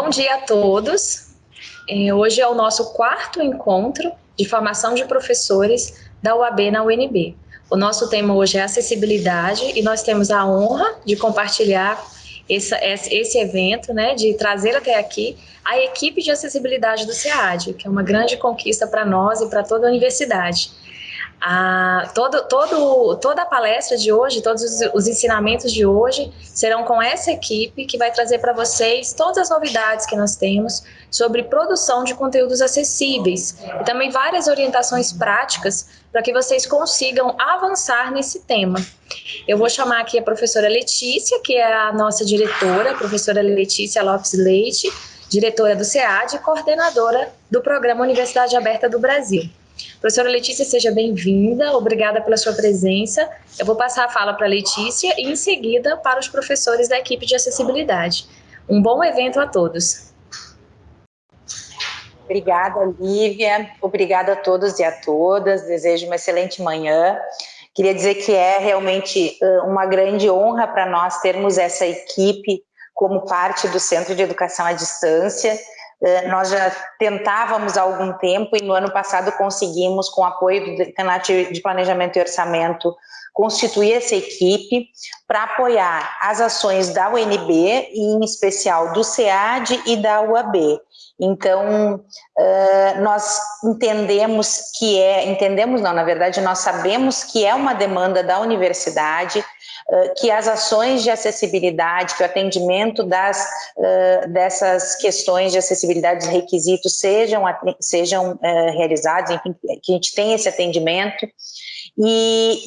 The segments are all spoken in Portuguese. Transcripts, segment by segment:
Bom dia a todos. É, hoje é o nosso quarto encontro de formação de professores da UAB na UNB. O nosso tema hoje é acessibilidade e nós temos a honra de compartilhar esse, esse evento, né, de trazer até aqui a equipe de acessibilidade do SEAD, que é uma grande conquista para nós e para toda a universidade. Todo, todo, toda a palestra de hoje, todos os, os, ensinamentos de hoje serão com essa equipe que vai trazer para vocês todas as novidades que nós temos sobre produção de conteúdos acessíveis e também várias orientações práticas para que vocês consigam avançar nesse tema. Eu vou chamar aqui a professora Letícia, que é a nossa diretora, a professora Letícia Lopes Leite, diretora do SEAD e coordenadora do Programa Universidade Aberta do Brasil. Professora Letícia, seja bem-vinda, obrigada pela sua presença. Eu vou passar a fala para a Letícia e, em seguida, para os professores da equipe de acessibilidade. Um bom evento a todos. Obrigada, Lívia. Obrigada a todos e a todas. Desejo uma excelente manhã. Queria dizer que é realmente uma grande honra para nós termos essa equipe como parte do Centro de Educação à Distância. Eh, nós já tentávamos há algum tempo e no ano passado conseguimos, com apoio do Decanato de Planejamento e Orçamento, constituir essa equipe para apoiar as ações da UNB, e em especial do SEAD e da UAB. Então, eh, nós entendemos que é, entendemos não, na verdade, nós sabemos que é uma demanda da universidade, que as ações de acessibilidade, que o atendimento das, dessas questões de acessibilidade dos requisitos sejam, sejam realizados, enfim, que a gente tenha esse atendimento, e,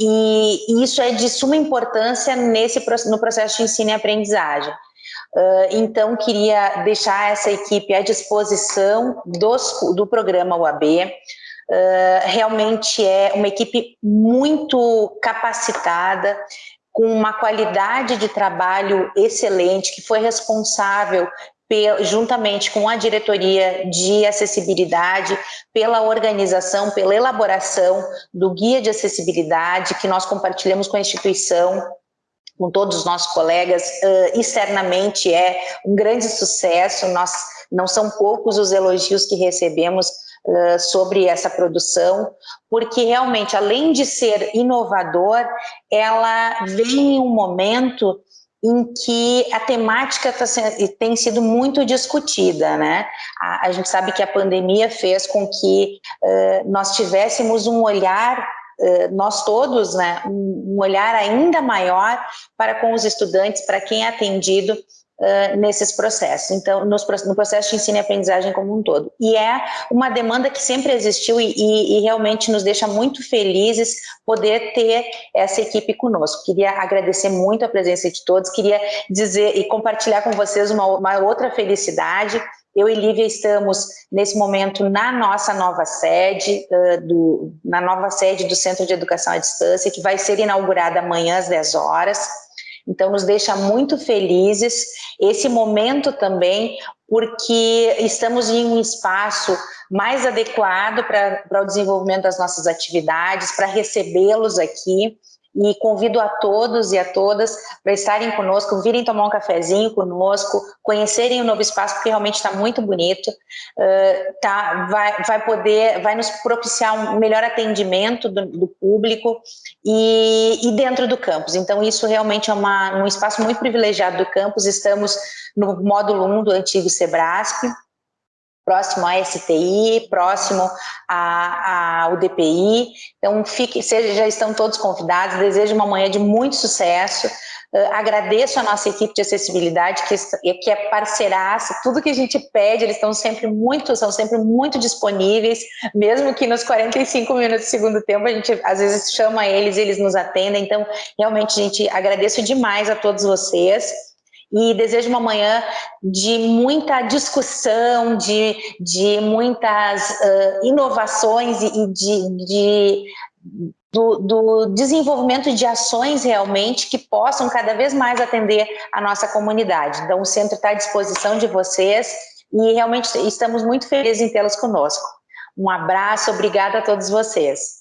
e, isso é de suma importância nesse, no processo de ensino e aprendizagem. então, queria deixar essa equipe à disposição dos, do programa UAB, Uh, realmente é uma equipe muito capacitada, com uma qualidade de trabalho excelente, que foi responsável juntamente com a diretoria de acessibilidade, pela organização, pela elaboração do guia de acessibilidade que nós compartilhamos com a instituição, com todos os nossos colegas, uh, externamente é um grande sucesso, nós não são poucos os elogios que recebemos sobre essa produção, porque realmente, além de ser inovador, ela vem em um momento em que a temática tá, tem sido muito discutida, né? A, a, gente sabe que a pandemia fez com que uh, nós tivéssemos um olhar, nós todos, né, um, um olhar ainda maior para com os estudantes, para quem é atendido nesses processos, então, nos, no processo de ensino e aprendizagem como um todo. E é uma demanda que sempre existiu e, e, e realmente nos deixa muito felizes poder ter essa equipe conosco. Queria agradecer muito a presença de todos, queria dizer e compartilhar com vocês uma, uma outra felicidade, eu e Lívia estamos, nesse momento, na nossa nova sede, uh, do, na nova sede do Centro de Educação à Distância, que vai ser inaugurada amanhã às 10 horas. Então, nos deixa muito felizes esse momento também, porque estamos em um espaço mais adequado para o desenvolvimento das nossas atividades, para recebê-los aqui, e convido a todos e a todas para estarem conosco, virem tomar um cafezinho conosco, conhecerem o novo espaço, porque realmente está muito bonito, uh, tá, vai, vai poder, vai nos propiciar um melhor atendimento do, do público e, e, dentro do campus. Então, isso realmente é uma, um espaço muito privilegiado do campus, estamos no módulo 1 do antigo SEBRASP, próximo à STI, próximo ao DPI. Então, fique, seja, já estão todos convidados. Desejo uma manhã de muito sucesso. Uh, agradeço a nossa equipe de acessibilidade, que, que é parceiraça, tudo que a gente pede, eles estão sempre muito, são sempre muito disponíveis, mesmo que nos 45 minutos do segundo tempo, a gente às vezes chama eles, eles nos atendem, então, realmente, gente, agradeço demais a todos vocês e desejo uma manhã de muita discussão, de, de muitas uh, inovações e de, de do, do, desenvolvimento de ações realmente que possam cada vez mais atender a nossa comunidade. Então, o centro está à disposição de vocês e realmente estamos muito felizes em tê-los conosco. Um abraço, obrigada a todos vocês.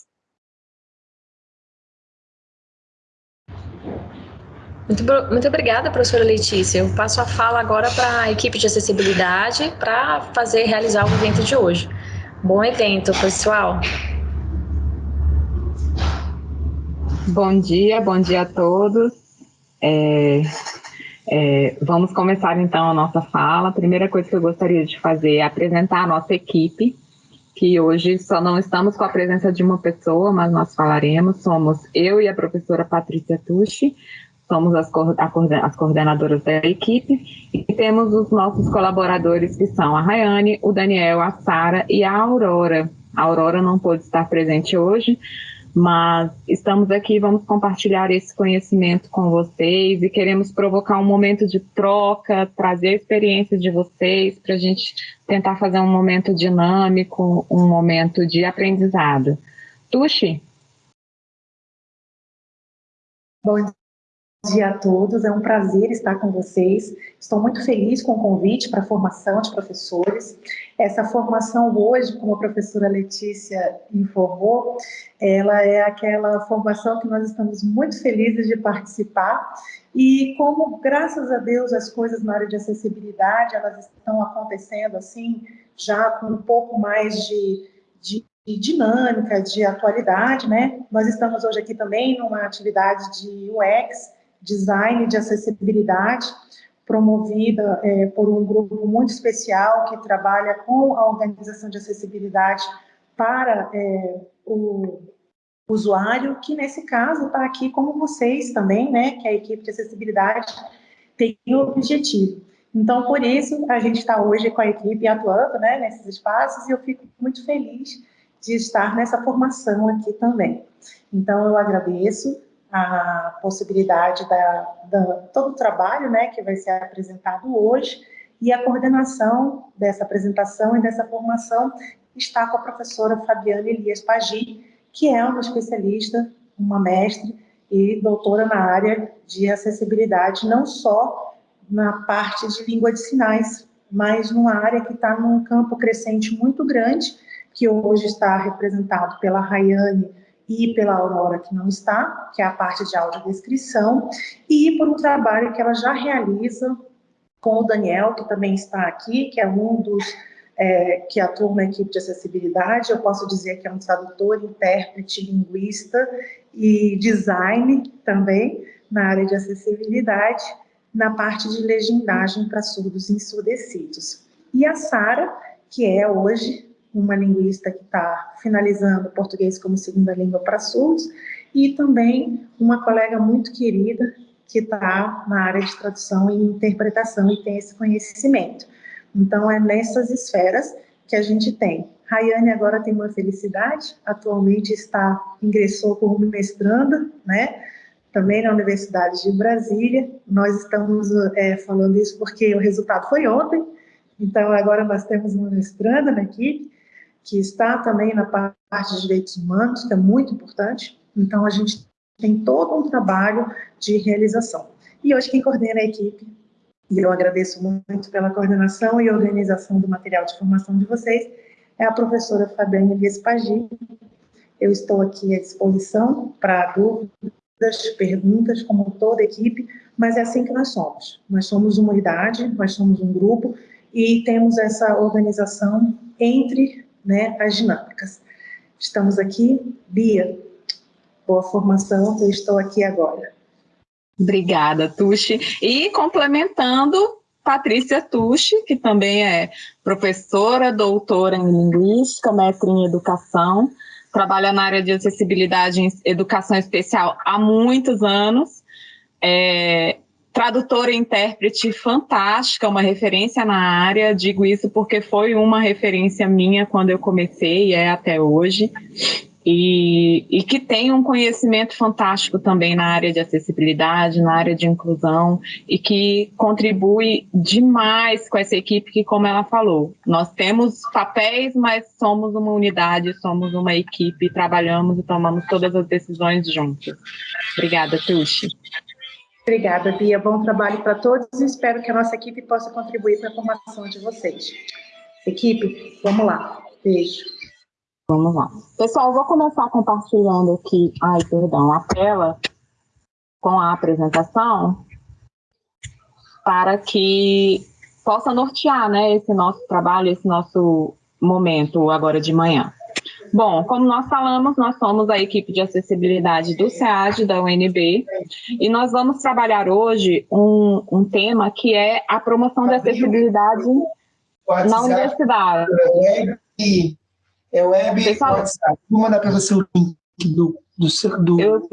Muito, muito obrigada, professora Letícia. Eu passo a fala agora para a equipe de acessibilidade para fazer realizar o evento de hoje. Bom evento, pessoal. Bom dia, bom dia a todos. É, é, vamos começar então a nossa fala. A primeira coisa que eu gostaria de fazer é apresentar a nossa equipe, que hoje só não estamos com a presença de uma pessoa, mas nós falaremos. Somos eu e a professora Patrícia Tucci, somos as, as coordenadoras da equipe, e temos os nossos colaboradores que são a Rayane, o Daniel, a Sara e a Aurora. A Aurora não pôde estar presente hoje, mas estamos aqui, vamos compartilhar esse conhecimento com vocês e queremos provocar um momento de troca, trazer a experiência de vocês para a gente tentar fazer um momento dinâmico, um momento de aprendizado. Tuxi? Bom dia a todos, é um prazer estar com vocês. Estou muito feliz com o convite para a formação de professores. Essa formação hoje, como a professora Letícia informou, ela é aquela formação que nós estamos muito felizes de participar e como, graças a Deus, as coisas na área de acessibilidade, elas estão acontecendo assim, já com um pouco mais de, de de dinâmica, de atualidade, né? Nós estamos hoje aqui também numa atividade de UX, design de acessibilidade, promovida é, por um grupo muito especial que trabalha com a organização de acessibilidade para é, o usuário, que nesse caso está aqui como vocês também, né, que a equipe de acessibilidade tem o objetivo. Então, por isso, a gente está hoje com a equipe atuando né, nesses espaços e eu fico muito feliz de estar nessa formação aqui também. Então, eu agradeço a possibilidade da, da, todo o trabalho né, que vai ser apresentado hoje e a coordenação dessa apresentação e dessa formação está com a professora Fabiana Elias Pagi, que é uma especialista, uma mestre e doutora na área de acessibilidade, não só na parte de língua de sinais, mas numa área que está num campo crescente muito grande, que hoje está representado pela Rayane e pela Aurora, que não está, que é a parte de audiodescrição, e por um trabalho que ela já realiza com o Daniel, que também está aqui, que é um dos é, que atua na equipe de acessibilidade, eu posso dizer que é um tradutor, intérprete, linguista e design também na área de acessibilidade, na parte de legendagem para surdos e ensurdecidos. E a Sara, que é hoje uma linguista que está finalizando português como segunda língua para surdos, e também uma colega muito querida que está na área de tradução e interpretação e tem esse conhecimento. Então, é nessas esferas que a gente tem. Rayane agora tem uma felicidade, atualmente está, ingressou como mestranda, né, também na Universidade de Brasília. Nós estamos é, falando isso porque o resultado foi ontem, então agora nós temos uma mestranda na equipe, que está também na parte de direitos humanos, que é muito importante. Então, a gente tem todo um trabalho de realização. E hoje quem coordena a equipe, e eu agradeço muito pela coordenação e organização do material de formação de vocês, é a professora Fabiane Elias Pagi. Eu estou aqui à disposição para dúvidas, perguntas, como toda a equipe, mas é assim que nós somos. Nós somos uma unidade, nós somos um grupo, e temos essa organização entre né, as dinâmicas. Estamos aqui, Bia, boa formação, eu estou aqui agora. Obrigada, Tuxi. E complementando, Patrícia Tuxi, que também é professora, doutora em Linguística, mestre em Educação, trabalha na área de acessibilidade em educação especial há muitos anos, é, tradutora e intérprete fantástica, uma referência na área. Digo isso porque foi uma referência minha quando eu comecei e é até hoje. E, e, que tem um conhecimento fantástico também na área de acessibilidade, na área de inclusão, e que contribui demais com essa equipe que, como ela falou, nós temos papéis, mas somos uma unidade, somos uma equipe, trabalhamos e tomamos todas as decisões juntos. Obrigada, Tuxi. Obrigada, Bia. Bom trabalho para todos e espero que a nossa equipe possa contribuir para a formação de vocês. Equipe, vamos lá. Beijo. Vamos lá. Pessoal, vou começar compartilhando aqui, ai, perdão, a tela com a apresentação para que possa nortear né, esse nosso trabalho, esse nosso momento agora de manhã. Bom, como nós falamos, nós somos a equipe de acessibilidade do SEAD, da UNB, e nós vamos trabalhar hoje um, um tema que é a promoção da acessibilidade na universidade. É web, é web Pessoal, WhatsApp. Vou mandar para você o link do, do, do... Eu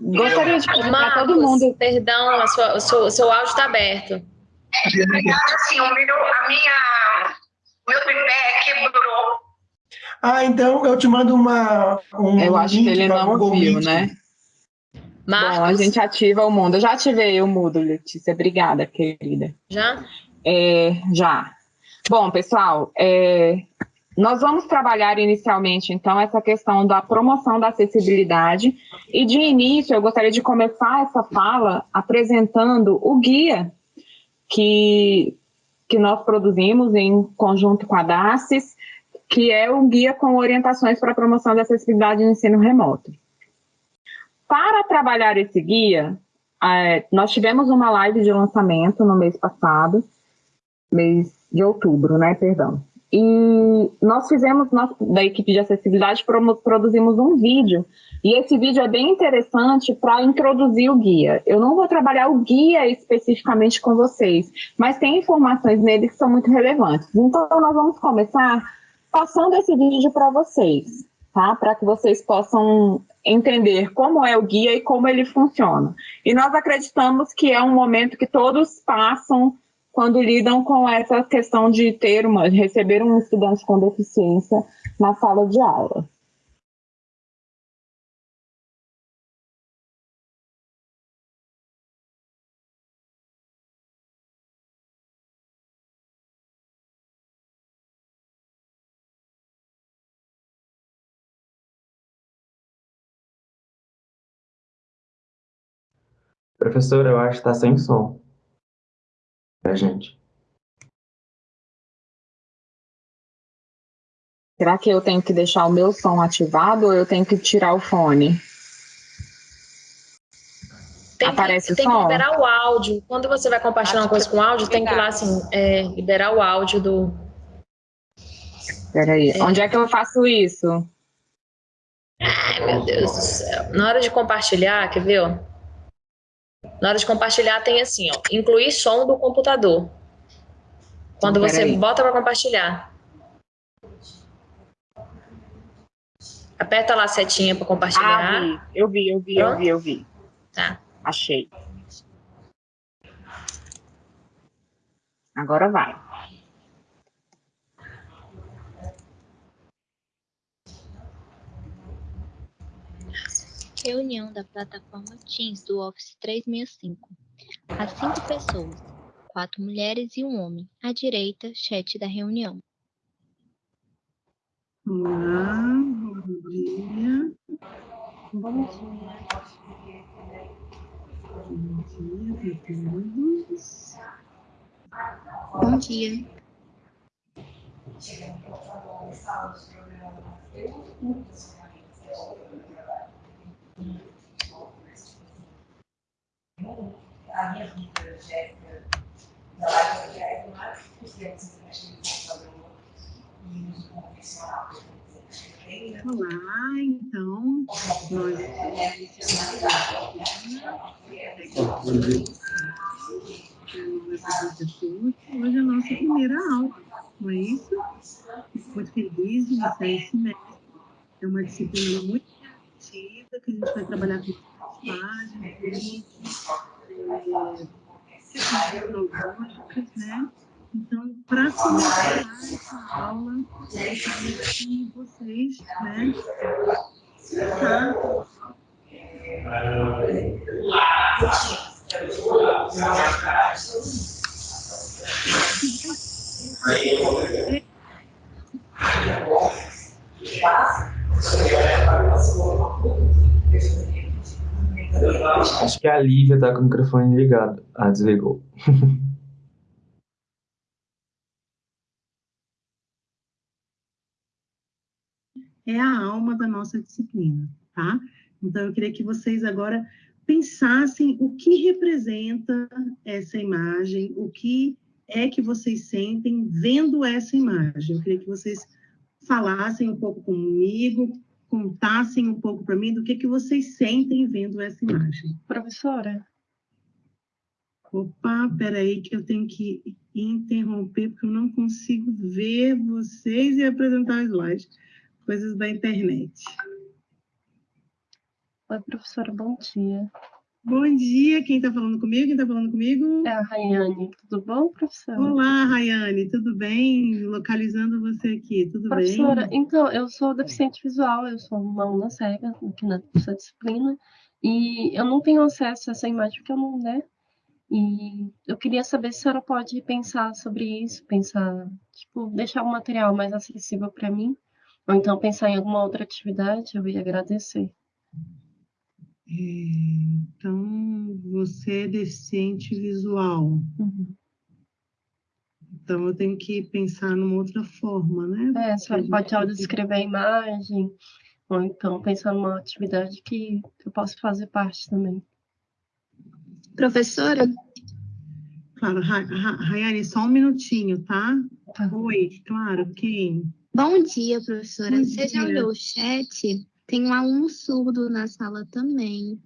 gostaria de pedir para todo mundo... Perdão, a sua, o, seu, o seu áudio está aberto. Assim, o meu, a minha, meu tripé quebrou ah, então eu te mando uma. Um eu acho que ele não viu, né? Marcos. Bom, a gente ativa o mundo. Eu já ativei o mudo, Letícia. Obrigada, querida. Já? É, já. Bom, pessoal, é, nós vamos trabalhar inicialmente, então, essa questão da promoção da acessibilidade. E, de início, eu gostaria de começar essa fala apresentando o guia que, que nós produzimos em conjunto com a DACES, que é o guia com orientações para a promoção da acessibilidade no ensino remoto. Para trabalhar esse guia, é, nós tivemos uma live de lançamento no mês passado, mês de outubro, né, perdão. E nós fizemos, nós, da equipe de acessibilidade, produzimos um vídeo, e esse vídeo é bem interessante para introduzir o guia. Eu não vou trabalhar o guia especificamente com vocês, mas tem informações nele que são muito relevantes. Então, nós vamos começar passando esse vídeo para vocês, tá? Para que vocês possam entender como é o guia e como ele funciona. E nós acreditamos que é um momento que todos passam quando lidam com essa questão de ter uma, receber um estudante com deficiência na sala de aula. Professor, eu acho que está sem som. Pra gente. Será que eu tenho que deixar o meu som ativado ou eu tenho que tirar o fone? Tem Aparece que, o som? Tem que liberar o áudio. Quando você vai compartilhar uma coisa com áudio, tem que ir lá assim, é, liberar o áudio do... Peraí, é. onde é que eu faço isso? Ai, meu Deus do céu. Na hora de compartilhar, quer ver, ó? Na hora de compartilhar tem assim, ó, incluir som do computador. Quando você aí. bota para compartilhar. Aperta lá a setinha para compartilhar. Ah, vi. Eu vi, eu vi, eu vi, eu vi. Tá. Achei. Agora vai. Reunião da plataforma Teams do Office 365. Há cinco pessoas, quatro mulheres e um homem. À direita, chat da reunião. Olá, bom dia. Bom dia. Bom dia para todos. Bom dia. A minha vida, Jéssica, da live Jéssica, os tempos e uso convencional. Olá, então, nós Hoje é a nossa primeira aula, não é isso? Muito feliz de iniciar esse mês. É uma disciplina muito criativa que a gente vai trabalhar com páginas, né? Então, para começar essa aula, eu queria que vocês, né, tá? Acho que a Lívia tá com o microfone ligado. Ah, desligou. é a alma da nossa disciplina, tá? Então, eu queria que vocês agora pensassem o que representa essa imagem, o que é que vocês sentem vendo essa imagem. Eu queria que vocês falassem um pouco comigo, contassem um pouco para mim do que, que vocês sentem vendo essa imagem. Professora? Opa, peraí que eu tenho que interromper, porque eu não consigo ver vocês e apresentar o slide. Coisas da internet. Oi, professora, bom dia. Bom dia, quem está falando comigo? Quem está falando comigo? É a Rayane. Tudo bom, professora? Olá, Rayane, tudo bem? Localizando você aqui, tudo professora, bem? Professora, então, eu sou deficiente visual, eu sou uma aluna cega aqui nessa disciplina, e eu não tenho acesso a essa imagem porque eu não, né? E eu queria saber se a senhora pode pensar sobre isso, pensar, tipo, deixar o material mais acessível para mim, ou então pensar em alguma outra atividade, eu ia agradecer. Então, você é deficiente visual. Uhum. Então, eu tenho que pensar numa outra forma, né? É, a senhora pode audio descrever a imagem, ou então pensar numa atividade que eu posso fazer parte também. Professora? Claro, Rayane, só um minutinho, tá? tá? Oi, claro, quem? Bom dia, professora. Bom Você dia. já olhou o chat? Tem um aluno surdo na sala também.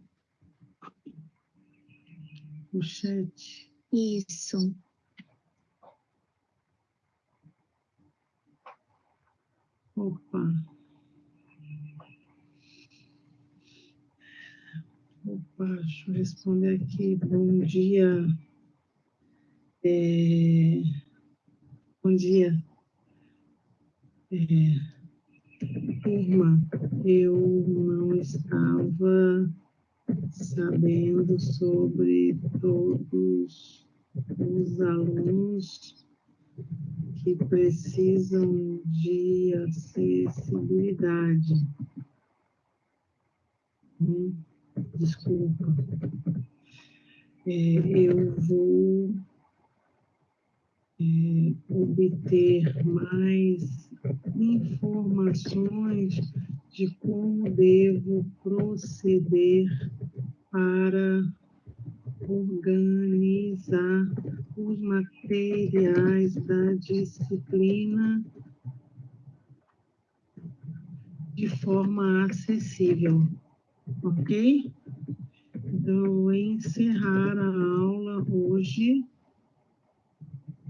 O chat. Isso. Opa. Opa, deixa eu responder aqui. Bom dia. É... Bom dia. É turma, eu não estava sabendo sobre todos os alunos que precisam de acessibilidade. Hum, desculpa. É, eu vou é, obter mais informações de como devo proceder para organizar os materiais da disciplina de forma acessível, ok? Então, vou encerrar a aula hoje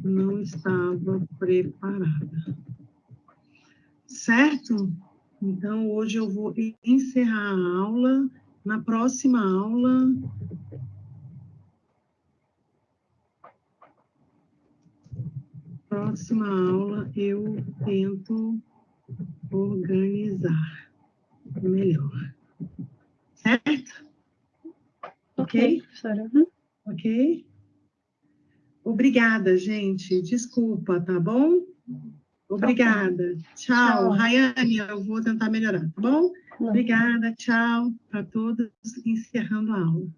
não estava preparada. Certo? Então, hoje eu vou encerrar a aula. Na próxima aula, próxima aula eu tento organizar melhor. Certo? Ok, professora. Uhum. Ok? Obrigada, gente. Desculpa, tá bom? Obrigada. Tchau. tchau. Rayane, eu vou tentar melhorar, tá bom? Obrigada, tchau para todos. Encerrando a aula.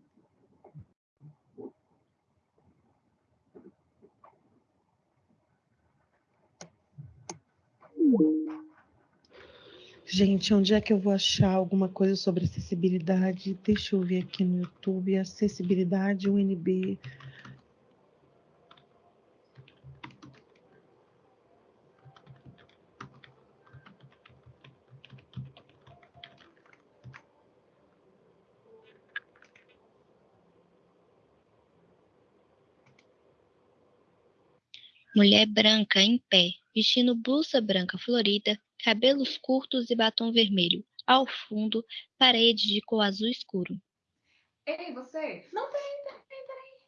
Gente, onde é que eu vou achar alguma coisa sobre acessibilidade? Deixa eu ver aqui no YouTube, acessibilidade UNB. Mulher branca em pé, vestindo blusa branca florida, cabelos curtos e batom vermelho. Ao fundo, parede de cor azul escuro. Ei, você! Não, peraí, peraí, peraí.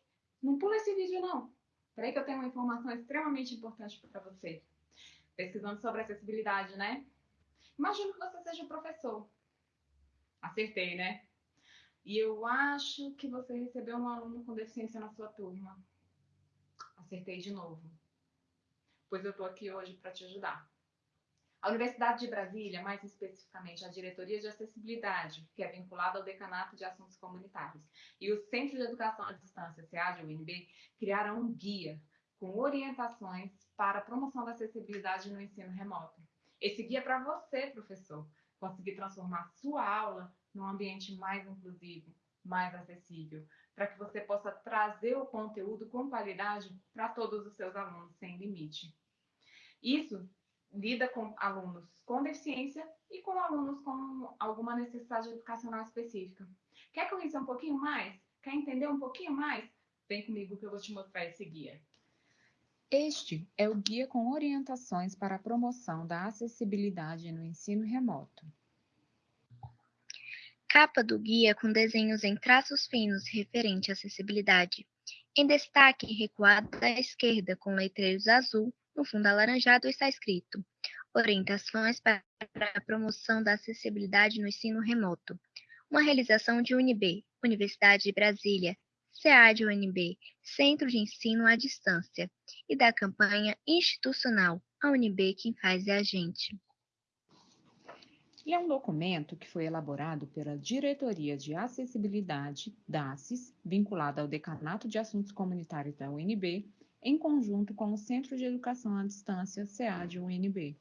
Não pula esse vídeo, não. Peraí que eu tenho uma informação extremamente importante para você. Pesquisando sobre acessibilidade, né? Imagino que você seja um professor. Acertei, né? E eu acho que você recebeu um aluno com deficiência na sua turma. Acertei de novo pois eu estou aqui hoje para te ajudar. A Universidade de Brasília, mais especificamente a Diretoria de Acessibilidade, que é vinculada ao Decanato de Assuntos Comunitários, e o Centro de Educação à Distância, SEAD, UNB, criaram um guia com orientações para a promoção da acessibilidade no ensino remoto. Esse guia é para você, professor, conseguir transformar sua aula num ambiente mais inclusivo, mais acessível, para que você possa trazer o conteúdo com qualidade para todos os seus alunos sem limite. Isso lida com alunos com deficiência e com alunos com alguma necessidade educacional específica. Quer conhecer um pouquinho mais? Quer entender um pouquinho mais? Vem comigo que eu vou te mostrar esse guia. Este é o guia com orientações para a promoção da acessibilidade no ensino remoto. Capa do guia com desenhos em traços finos referente à acessibilidade. Em destaque, recuado à esquerda, com letreiros azul, no fundo alaranjado está escrito Orientações para a promoção da acessibilidade no ensino remoto. Uma realização de UNB, Universidade de Brasília, SEAD UNB, Centro de Ensino à Distância, e da campanha institucional A UNB Quem Faz é a Gente. E é um documento que foi elaborado pela Diretoria de Acessibilidade, DACES, vinculada ao Decanato de Assuntos Comunitários da UNB, em conjunto com o Centro de Educação à Distância, SEAD UNB.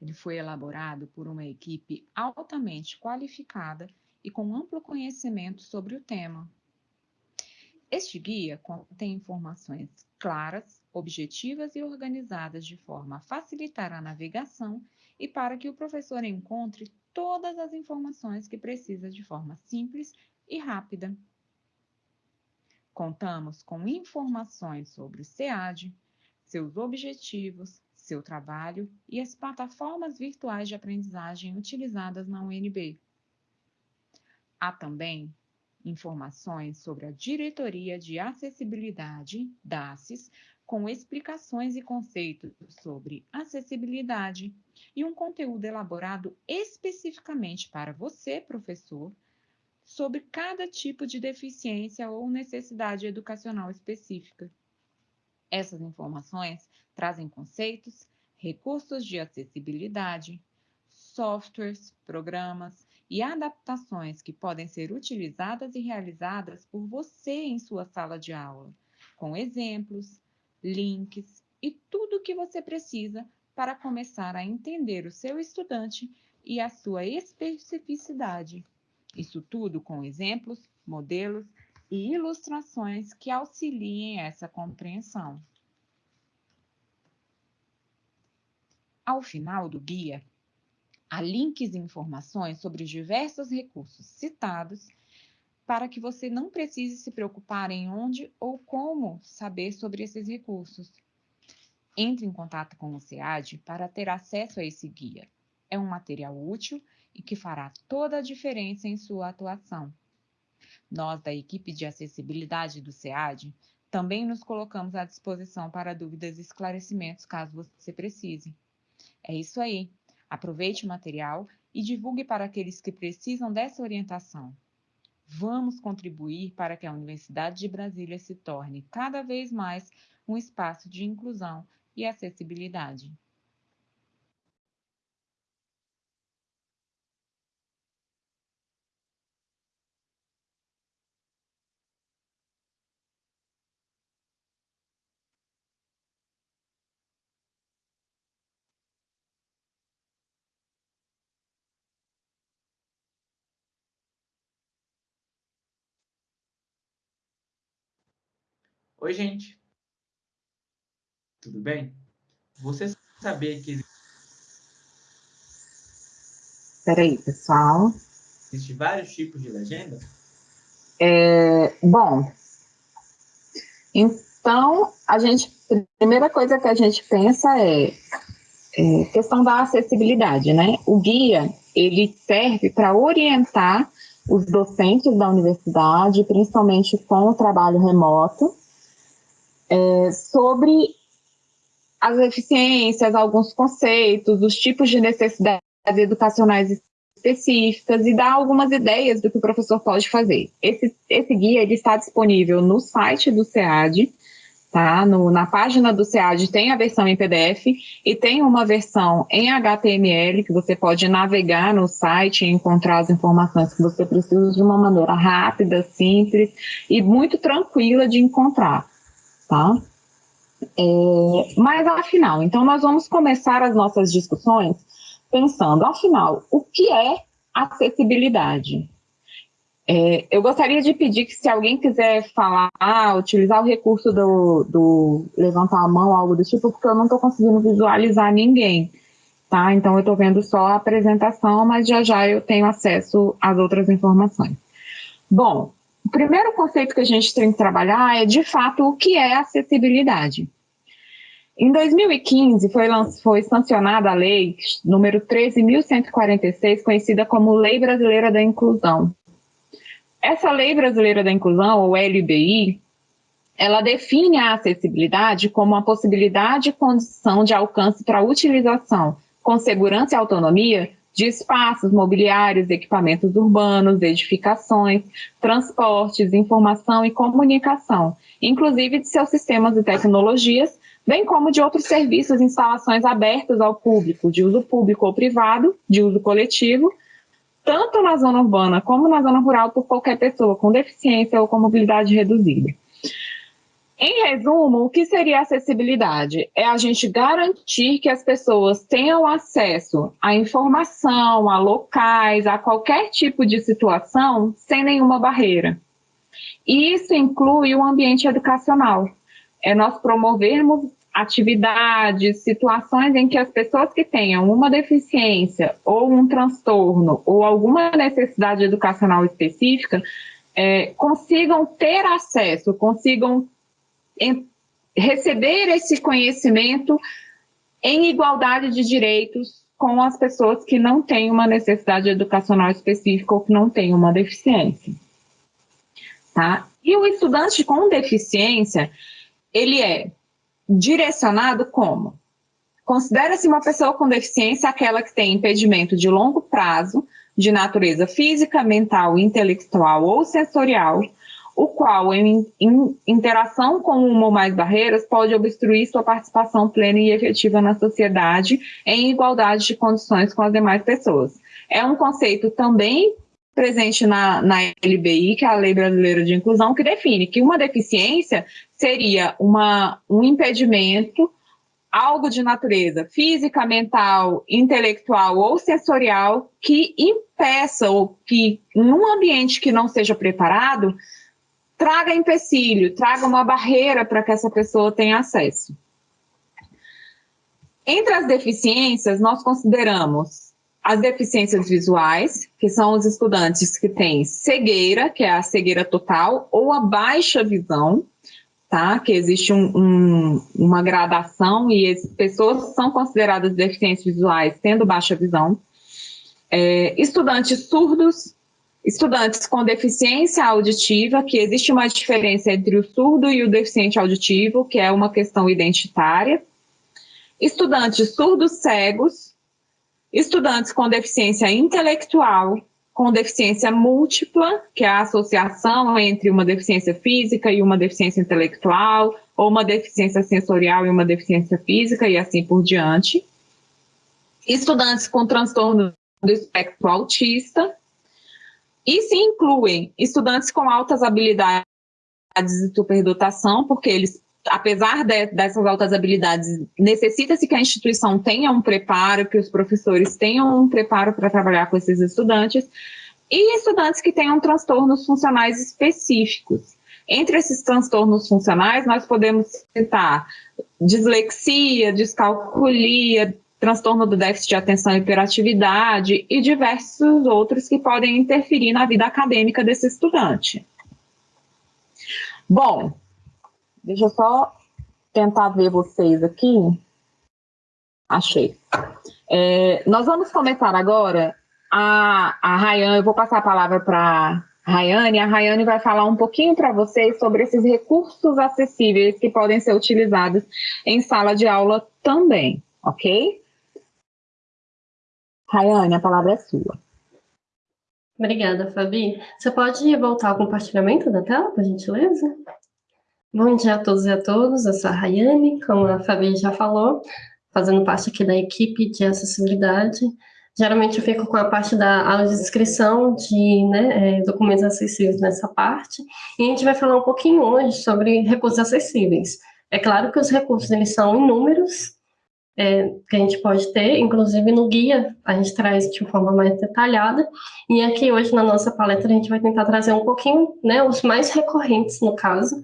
Ele foi elaborado por uma equipe altamente qualificada e com amplo conhecimento sobre o tema. Este guia contém informações claras, objetivas e organizadas de forma a facilitar a navegação e para que o professor encontre todas as informações que precisa de forma simples e rápida. Contamos com informações sobre o SEAD, seus objetivos, seu trabalho e as plataformas virtuais de aprendizagem utilizadas na UNB. Há também informações sobre a Diretoria de Acessibilidade, DACES, com explicações e conceitos sobre acessibilidade e um conteúdo elaborado especificamente para você, professor, sobre cada tipo de deficiência ou necessidade educacional específica. Essas informações trazem conceitos, recursos de acessibilidade, softwares, programas e adaptações que podem ser utilizadas e realizadas por você em sua sala de aula, com exemplos, links e tudo o que você precisa para começar a entender o seu estudante e a sua especificidade. Isso tudo com exemplos, modelos e ilustrações que auxiliem essa compreensão. Ao final do guia, há links e informações sobre os diversos recursos citados para que você não precise se preocupar em onde ou como saber sobre esses recursos. Entre em contato com o SEAD para ter acesso a esse guia. É um material útil e que fará toda a diferença em sua atuação. Nós, da equipe de acessibilidade do SEAD, também nos colocamos à disposição para dúvidas e esclarecimentos caso você precise. É isso aí. Aproveite o material e divulgue para aqueles que precisam dessa orientação. Vamos contribuir para que a Universidade de Brasília se torne cada vez mais um espaço de inclusão e acessibilidade. Oi, gente. Tudo bem? Você sabia que Peraí, pessoal. Existem vários tipos de legenda? É, bom, então, a gente, a primeira coisa que a gente pensa é, é questão da acessibilidade, né? O guia, ele serve para orientar os docentes da universidade, principalmente com o trabalho remoto, é, sobre as eficiências, alguns conceitos, os tipos de necessidades educacionais específicas e dar algumas ideias do que o professor pode fazer. Esse, esse guia ele está disponível no site do SEAD, tá? No, na página do SEAD tem a versão em PDF e tem uma versão em HTML que você pode navegar no site e encontrar as informações que você precisa de uma maneira rápida, simples e muito tranquila de encontrar tá? É, mas afinal, então nós vamos começar as nossas discussões pensando, afinal, o que é acessibilidade? É, eu gostaria de pedir que se alguém quiser falar, utilizar o recurso do, do levantar a mão, algo do tipo, porque eu não estou conseguindo visualizar ninguém, tá? Então eu estou vendo só a apresentação, mas já já eu tenho acesso às outras informações. Bom, primeiro conceito que a gente tem que trabalhar é, de fato, o que é acessibilidade. Em 2015, foi, foi sancionada a lei número 13.146, conhecida como Lei Brasileira da Inclusão. Essa Lei Brasileira da Inclusão, ou LBI, ela define a acessibilidade como a possibilidade e condição de alcance para utilização com segurança e autonomia de espaços mobiliários, equipamentos urbanos, edificações, transportes, informação e comunicação, inclusive de seus sistemas e tecnologias, bem como de outros serviços e instalações abertas ao público, de uso público ou privado, de uso coletivo, tanto na zona urbana como na zona rural, por qualquer pessoa com deficiência ou com mobilidade reduzida. Em resumo, o que seria acessibilidade? É a gente garantir que as pessoas tenham acesso à informação, a locais, a qualquer tipo de situação sem nenhuma barreira. E isso inclui o ambiente educacional. É nós promovermos atividades, situações em que as pessoas que tenham uma deficiência ou um transtorno ou alguma necessidade educacional específica é, consigam ter acesso, consigam receber esse conhecimento em igualdade de direitos com as pessoas que não têm uma necessidade educacional específica ou que não têm uma deficiência. Tá? E o estudante com deficiência, ele é direcionado como? Considera-se uma pessoa com deficiência aquela que tem impedimento de longo prazo, de natureza física, mental, intelectual ou sensorial, o qual, em, em, interação com uma ou mais barreiras, pode obstruir sua participação plena e efetiva na sociedade em igualdade de condições com as demais pessoas. É um conceito também presente na, na LBI, que é a Lei Brasileira de Inclusão, que define que uma deficiência seria uma, um impedimento, algo de natureza física, mental, intelectual ou sensorial que impeça ou que, num ambiente que não seja preparado, traga empecilho, traga uma barreira para que essa pessoa tenha acesso. Entre as deficiências, nós consideramos as deficiências visuais, que são os estudantes que têm cegueira, que é a cegueira total, ou a baixa visão, tá? Que existe um, um, uma gradação e as pessoas são consideradas deficientes visuais tendo baixa visão. É, estudantes surdos, Estudantes com deficiência auditiva, que existe uma diferença entre o surdo e o deficiente auditivo, que é uma questão identitária. Estudantes surdos cegos, estudantes com deficiência intelectual, com deficiência múltipla, que é a associação entre uma deficiência física e uma deficiência intelectual, ou uma deficiência sensorial e uma deficiência física, e assim por diante. Estudantes com transtorno do espectro autista, e se incluem estudantes com altas habilidades de superdotação, porque eles, apesar de, dessas altas habilidades, necessita-se que a instituição tenha um preparo, que os professores tenham um preparo para trabalhar com esses estudantes, e estudantes que tenham transtornos funcionais específicos. Entre esses transtornos funcionais, nós podemos citar dislexia, descalculia, transtorno do déficit de atenção e hiperatividade e diversos outros que podem interferir na vida acadêmica desse estudante. Bom, deixa eu só tentar ver vocês aqui. Achei. É, nós vamos começar agora a, a Rayane, eu vou passar a palavra para Rayane, a Rayane vai falar um pouquinho para vocês sobre esses recursos acessíveis que podem ser utilizados em sala de aula também, ok? Rayane, a palavra é sua. Obrigada, Fabi. Você pode voltar ao compartilhamento da tela, por gentileza? Bom dia a todos e a todas, eu sou a Rayane, como a Fabi já falou, fazendo parte aqui da equipe de acessibilidade. Geralmente eu fico com a parte da aula de inscrição de né, é, documentos acessíveis nessa parte, e a gente vai falar um pouquinho hoje sobre recursos acessíveis. É claro que os recursos eles são inúmeros, é, que a gente pode ter, inclusive no guia a gente traz de forma mais detalhada, e aqui hoje na nossa palestra a gente vai tentar trazer um pouquinho, né, os mais recorrentes no caso,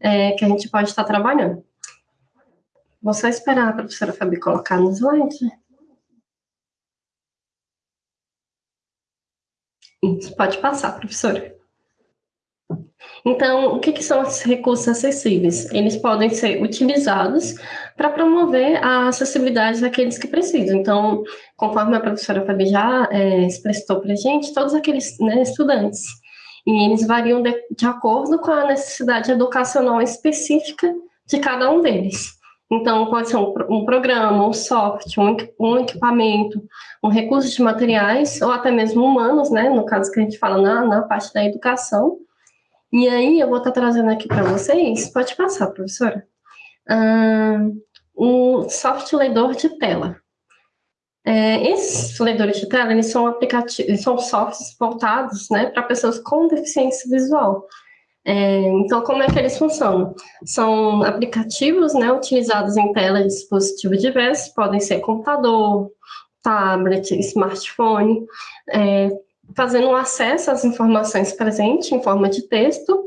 é, que a gente pode estar trabalhando. Vou só esperar a professora Fabi colocar no slide. Isso, pode passar, professora. Então, o que, que, são esses recursos acessíveis? Eles podem ser utilizados para promover a acessibilidade daqueles que precisam. Então, conforme a professora Fabi já é, para a gente, todos aqueles né, estudantes, e eles variam de, de acordo com a necessidade educacional específica de cada um deles. Então, pode ser um, um programa, um software, um, um, equipamento, um recurso de materiais, ou até mesmo humanos, né, no caso que a gente fala na, na parte da educação. E aí, eu vou estar trazendo aqui para vocês, pode passar, professora, um software leitor de tela. É, esses leitores de tela, eles são aplicativos, são softwares voltados, né, para pessoas com deficiência visual. É, então, como é que eles funcionam? São aplicativos né, utilizados em tela de dispositivo diversos, podem ser computador, tablet, smartphone, é, fazendo um acesso às informações presentes em forma de texto,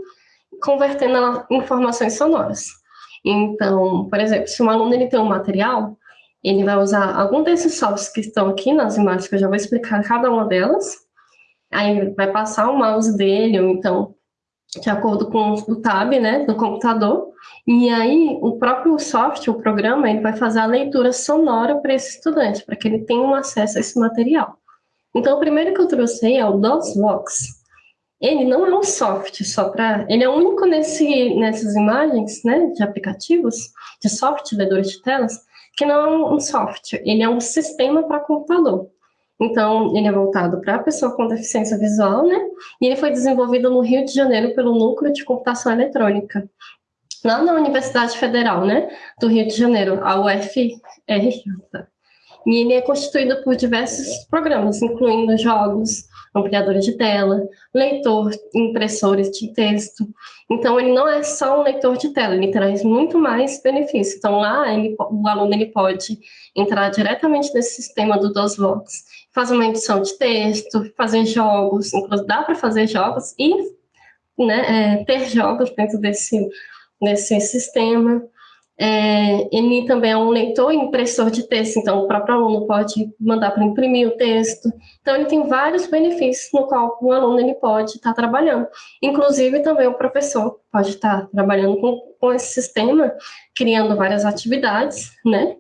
convertendo informações sonoras. Então, por exemplo, se um aluno ele tem um material, ele vai usar algum desses softwares que estão aqui nas imagens, que eu já vou explicar cada uma delas, aí vai passar o mouse dele, ou então de acordo com o tab, né, do computador, e aí o próprio software, o programa, ele vai fazer a leitura sonora para esse estudante, para que ele tenha um acesso a esse material. Então, o primeiro que eu trouxe aí é o DOSVox. Ele não é um software só para... Ele é único nesse, nessas imagens, né, de aplicativos, de software, leitores de telas, que não é um software, ele é um sistema para computador. Então, ele é voltado para a pessoa com deficiência visual, né? E ele foi desenvolvido no Rio de Janeiro pelo Núcleo de Computação Eletrônica, lá na Universidade Federal, né? Do Rio de Janeiro, a UFRJ. E ele é constituído por diversos programas, incluindo jogos, ampliadores de tela, leitor, impressores de texto. Então, ele não é só um leitor de tela, ele traz muito mais benefícios. Então, lá, ele, o aluno ele pode entrar diretamente nesse sistema do DOSVox fazer uma edição de texto, fazer jogos, inclusive dá para fazer jogos e né, é, ter jogos dentro desse, desse sistema. É, ele também é um leitor e impressor de texto, então o próprio aluno pode mandar para imprimir o texto. Então ele tem vários benefícios no qual o aluno ele pode estar tá trabalhando. Inclusive também o professor pode estar tá trabalhando com, com esse sistema, criando várias atividades, né?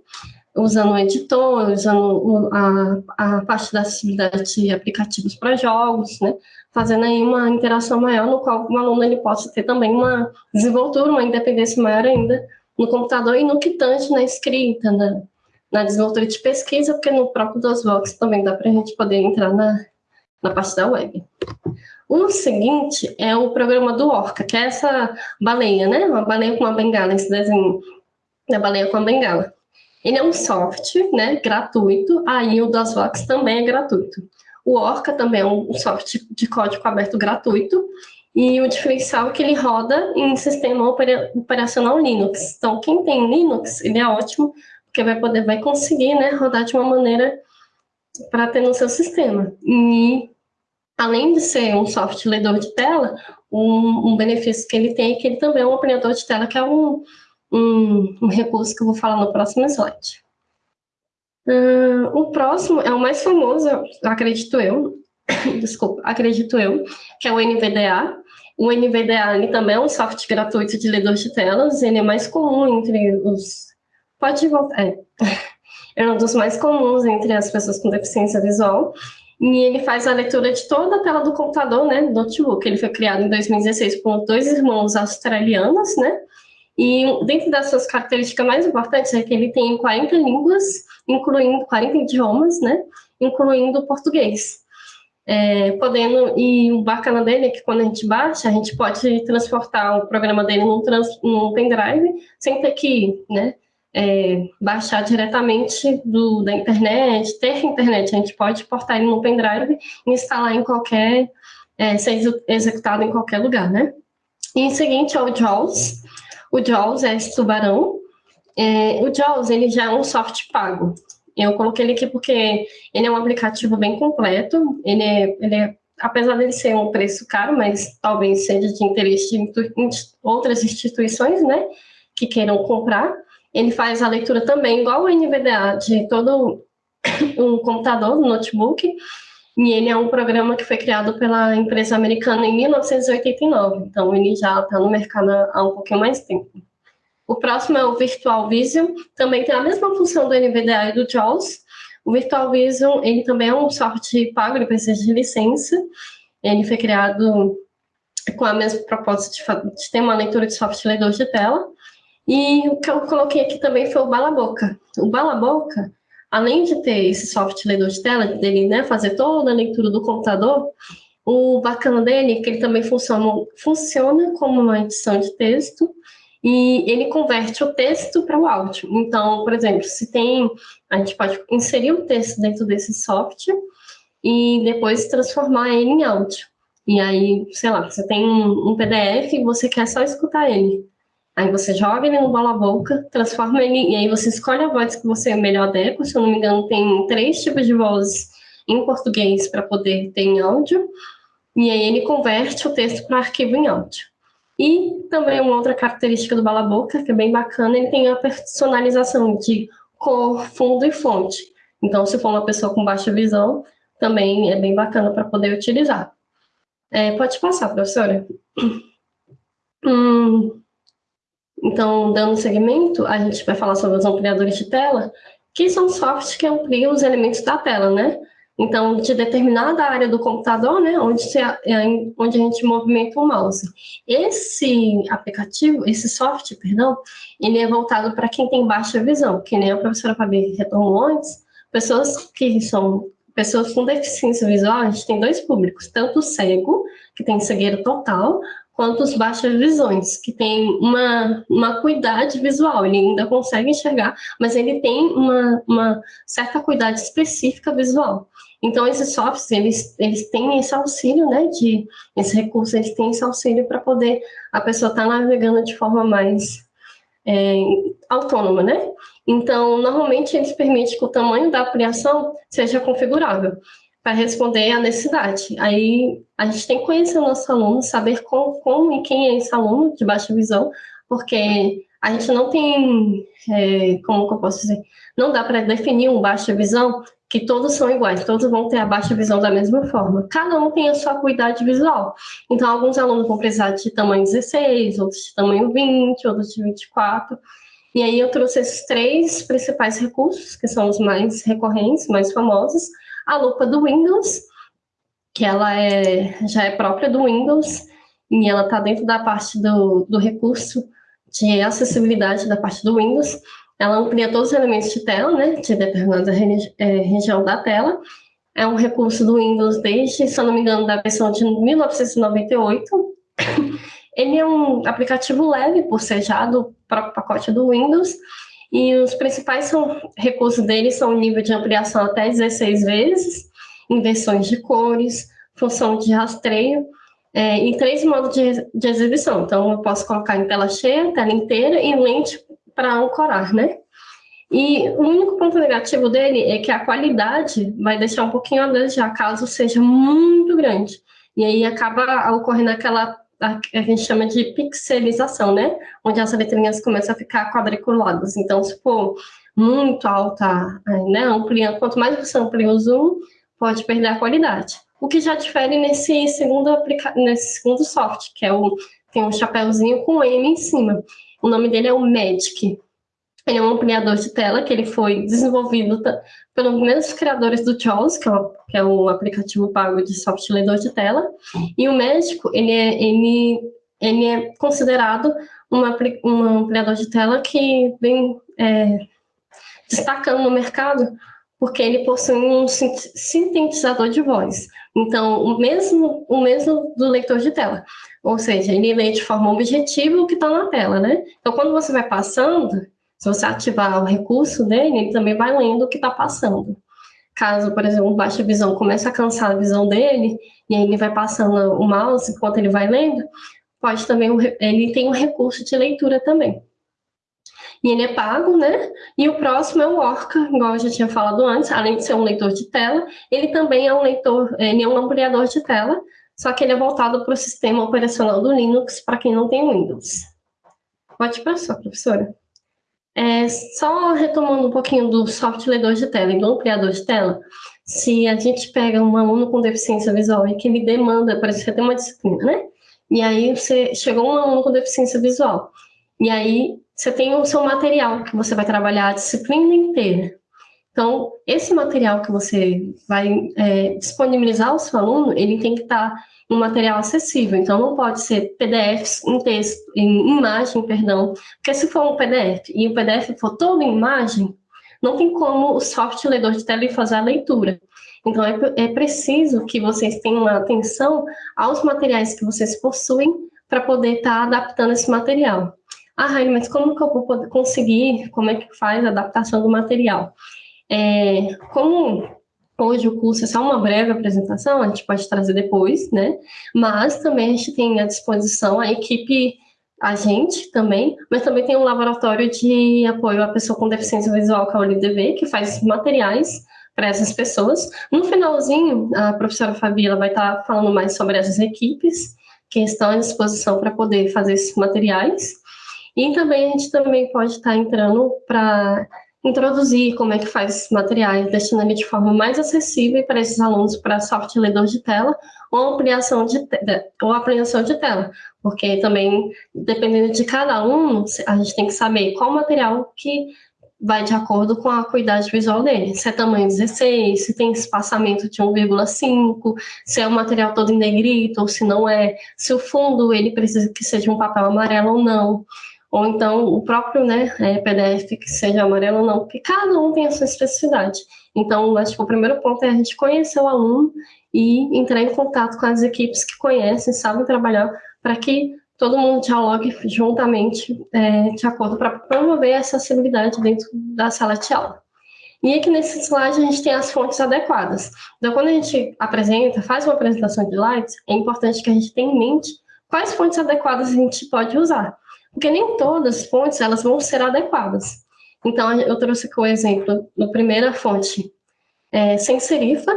usando o editor, usando a, a parte da acessibilidade de aplicativos para jogos, né? fazendo aí uma interação maior, no qual o aluno ele possa ter também uma desenvoltura, uma independência maior ainda no computador e no que tange na escrita, na, na desenvoltura de pesquisa, porque no próprio DOSVox também dá para a gente poder entrar na, na parte da web. O seguinte é o programa do Orca, que é essa baleia, né? Uma baleia com uma bengala, esse desenho da baleia com a bengala. Ele é um software né, gratuito, aí o DOSVox também é gratuito. O Orca também é um software de código aberto gratuito, e o diferencial é que ele roda em sistema operacional Linux. Então, quem tem Linux, ele é ótimo, porque vai poder, vai conseguir né, rodar de uma maneira para ter no seu sistema. E, além de ser um software leitor de tela, um, um benefício que ele tem é que ele também é um operador de tela, que é um, um, um recurso que eu vou falar no próximo slide. Uh, o próximo é o mais famoso, acredito eu, desculpa, acredito eu, que é o NVDA. O NVDA também é um software gratuito de leitor de telas, ele é mais comum entre os... Pode voltar, é. é um dos mais comuns entre as pessoas com deficiência visual, e ele faz a leitura de toda a tela do computador, né, do notebook. Ele foi criado em 2016 por dois irmãos australianos, né, e dentro das suas características mais importantes é que ele tem 40 línguas, incluindo 40 idiomas, né? Incluindo o português. É, podendo, e o bacana dele é que quando a gente baixa, a gente pode transportar o programa dele num, trans, num pendrive, sem ter que né, é, baixar diretamente do, da internet, ter internet, a gente pode portar ele no pendrive e instalar em qualquer, é, ser executado em qualquer lugar, né? E em seguinte é o JAWS, o Jaws é esse tubarão, É, o JAWS, ele já é um software pago. Eu coloquei ele aqui porque ele é um aplicativo bem completo, ele é, ele é apesar dele ser um preço caro, mas talvez seja de interesse de outras instituições, né, que queiram comprar. Ele faz a leitura também, igual o NVDA, de todo um computador, um notebook, e ele é um programa que foi criado pela empresa americana em 1989, então ele já está no mercado há um pouquinho mais tempo. O próximo é o Virtual Vision, também tem a mesma função do NVDA e do JAWS. O Virtual Vision, ele também é um software pago, ele precisa de licença. Ele foi criado com a mesma proposta de, de ter uma leitura de software leitor de tela. E o que eu coloquei aqui também foi o Balaboca. O Balaboca, além de ter esse software leitor de tela, dele né, fazer toda a leitura do computador, o bacana dele é que ele também funciona, funciona como uma edição de texto e ele converte o texto para o áudio. Então, por exemplo, se tem, a gente pode inserir o texto dentro desse software e depois transformar ele em áudio. E aí, sei lá, você tem um, um PDF e você quer só escutar ele. Aí você joga ele no bola boca, transforma ele, e aí você escolhe a voz que você melhor adequa. Se eu não me engano, tem três tipos de vozes em português para poder ter em áudio. E aí ele converte o texto para arquivo em áudio. E também uma outra característica do Bala Boca, que é bem bacana, ele tem a personalização de cor, fundo e fonte. Então, se for uma pessoa com baixa visão, também é bem bacana para poder utilizar. É, pode passar, professora. Hum, então, dando segmento, a gente vai falar sobre os ampliadores de tela, que são softwares que ampliam os elementos da tela, né? Então, de determinada área do computador, né, onde, se, onde a gente movimenta o mouse. Esse aplicativo, esse software, perdão, ele é voltado para quem tem baixa visão, que nem a professora Fabi retornou antes, pessoas que são pessoas com deficiência visual, a gente tem dois públicos, tanto o cego, que tem cegueira total, quanto os baixas visões, que tem uma, uma acuidade visual, ele ainda consegue enxergar, mas ele tem uma, uma certa acuidade específica visual. Então, esses softwares, eles, eles têm esse auxílio, né, de, esse recurso, eles têm esse auxílio para poder a pessoa estar tá navegando de forma mais é, autônoma, né? Então, normalmente, eles permitem que o tamanho da ampliação seja configurável para responder à necessidade. Aí, a gente tem que conhecer o nosso aluno, saber como, como e quem é esse aluno de baixa visão, porque a gente não tem, é, como que eu posso dizer, não dá para definir um baixa visão que todos são iguais, todos vão ter a baixa visão da mesma forma. Cada um tem a sua acuidade visual. Então, alguns alunos vão precisar de tamanho 16, outros de tamanho 20, outros de 24. E aí eu trouxe esses três principais recursos, que são os mais recorrentes, mais famosos. A lupa do Windows, que ela é, já é própria do Windows, e ela está dentro da parte do, do recurso de acessibilidade da parte do Windows. Ela amplia todos os elementos de tela, né, de determinada é, região da tela. É um recurso do Windows desde, se eu não me engano, da versão de 1998. Ele é um aplicativo leve, por ser já do próprio pacote do Windows, e os principais são, recursos dele são o nível de ampliação até 16 vezes, inversões de cores, função de rastreio, é, e três modos de, de exibição. Então, eu posso colocar em tela cheia, tela inteira e lente para ancorar, né? E o único ponto negativo dele é que a qualidade vai deixar um pouquinho a desejar, caso seja muito grande. E aí acaba ocorrendo aquela a, a gente chama de pixelização, né? Onde as letrinhas começam a ficar quadriculadas. Então, se for muito alta, né, amplia, quanto mais você amplia o zoom, pode perder a qualidade. O que já difere nesse segundo, aplica nesse segundo software, que é o tem um chapéuzinho com M em cima. O nome dele é o Magic. Ele é um ampliador de tela que ele foi desenvolvido pelos mesmos criadores do JAWS, que é, o, que é o aplicativo pago de software leitor de tela. E o Magic, ele é, ele, ele é considerado uma, um ampliador de tela que vem é, destacando no mercado porque ele possui um sintetizador de voz. Então, o mesmo, o mesmo do leitor de tela. Ou seja, ele lê de forma objetiva o que está na tela, né? Então, quando você vai passando, se você ativar o recurso dele, ele também vai lendo o que está passando. Caso, por exemplo, baixa visão comece a cansar a visão dele, e aí ele vai passando o mouse enquanto ele vai lendo, pode também, ele tem um recurso de leitura também. e ele é pago, né? E o próximo é o Orca, igual eu já tinha falado antes, além de ser um leitor de tela, ele também é um leitor, ele é um ampliador de tela, só que ele é voltado para o sistema operacional do Linux, para quem não tem Windows. Pode passar, professora. É, só retomando um pouquinho do software leitor de tela e do ampliador de tela, se a gente pega um aluno com deficiência visual e que ele demanda, exemplo, você tem uma disciplina, né? E aí você chegou um aluno com deficiência visual, e aí você tem o seu material que você vai trabalhar a disciplina inteira. Então, esse material que você vai é, disponibilizar ao seu aluno, ele tem que estar um material acessível. Então, não pode ser PDFs em texto, em imagem, perdão. Porque se for um PDF e o PDF for todo em imagem, não tem como o software ledor de tela fazer a leitura. Então, é, é preciso que vocês tenham atenção aos materiais que vocês possuem para poder estar tá adaptando esse material. Ah, Raine, mas como que eu vou conseguir, como é que faz a adaptação do material? É, como hoje o curso é só uma breve apresentação, a gente pode trazer depois, né? Mas também a gente tem à disposição a equipe, a gente também, mas também tem um laboratório de apoio à pessoa com deficiência visual, que é o LDV, que faz materiais para essas pessoas. No finalzinho, a professora Fabíola vai estar falando mais sobre essas equipes que estão à disposição para poder fazer esses materiais. E também a gente também pode estar entrando para introduzir como é que faz esses materiais, ele de forma mais acessível para esses alunos para software leitor de tela ou ampliação de, ou ampliação de tela, porque também, dependendo de cada aluno, a gente tem que saber qual material que vai de acordo com a acuidade visual dele, se é tamanho 16, se tem espaçamento de 1,5, se é o material todo em negrito ou se não é, se o fundo ele precisa que seja um papel amarelo ou não ou então o próprio né, é, PDF que seja amarelo ou não, porque cada um tem a sua especificidade. Então, acho que o primeiro ponto é a gente conhecer o aluno e entrar em contato com as equipes que conhecem, sabem trabalhar, para que todo mundo dialogue juntamente, é, de acordo, para promover a acessibilidade dentro da sala de aula. E aqui nesse slide a gente tem as fontes adequadas. Então, quando a gente apresenta, faz uma apresentação de slides, é importante que a gente tenha em mente quais fontes adequadas a gente pode usar porque nem todas as fontes elas vão ser adequadas. Então, eu trouxe aqui o exemplo da primeira fonte, é, sem serifa,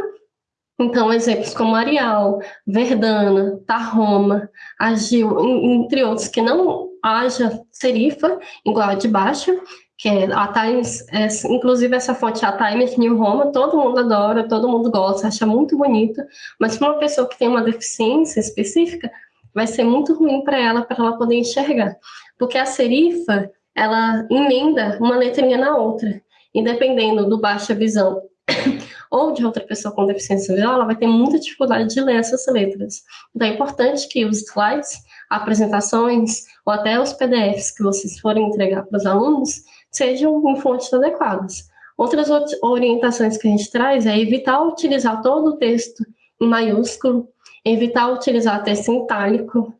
então, exemplos como Arial, Verdana, Tarroma, Agil, entre outros, que não haja serifa igual a de baixo, que é a Times, é, inclusive essa fonte, a Times New Roma, todo mundo adora, todo mundo gosta, acha muito bonita, mas para uma pessoa que tem uma deficiência específica, vai ser muito ruim para ela, para ela poder enxergar porque a serifa, ela emenda uma letrinha na outra, e dependendo do baixa visão ou de outra pessoa com deficiência visual, ela vai ter muita dificuldade de ler essas letras. Então, é importante que os slides, apresentações ou até os PDFs que vocês forem entregar para os alunos sejam em fontes adequadas. Outras orientações que a gente traz é evitar utilizar todo o texto em maiúsculo, evitar utilizar texto em itálico,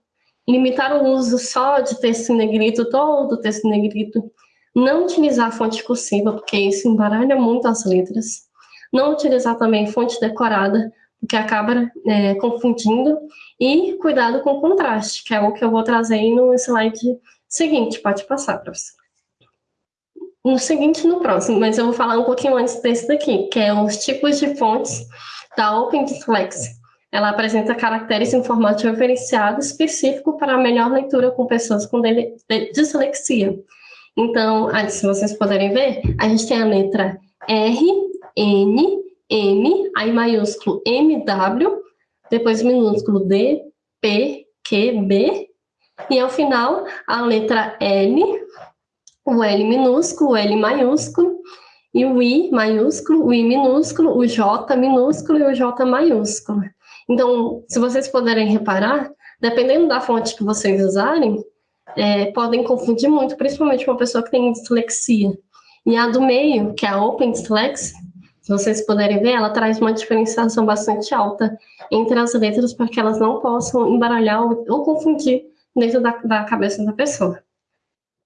limitar o uso só de texto em negrito, todo o texto em negrito, não utilizar fonte cursiva, porque isso embaralha muito as letras, não utilizar também fonte decorada, porque acaba é, confundindo, e cuidado com o contraste, que é o que eu vou trazer aí no slide seguinte, pode passar, professor. No seguinte no próximo, mas eu vou falar um pouquinho antes desse daqui, que é os tipos de fontes da Open Dyslexia. Ela apresenta caracteres em formato referenciado específico para a melhor leitura com pessoas com dislexia. Então, se vocês puderem ver, a gente tem a letra R, N, M, aí maiúsculo MW, depois minúsculo D, P, Q, B, e ao final a letra L, o L minúsculo, o L maiúsculo, e o I maiúsculo, o I minúsculo, o J minúsculo e o J maiúsculo. Então, se vocês puderem reparar, dependendo da fonte que vocês usarem, é, podem confundir muito, principalmente uma pessoa que tem dislexia. E a do meio, que é a Open Dyslexia, se vocês puderem ver, ela traz uma diferenciação bastante alta entre as letras para que elas não possam embaralhar ou, ou confundir dentro da, da cabeça da pessoa.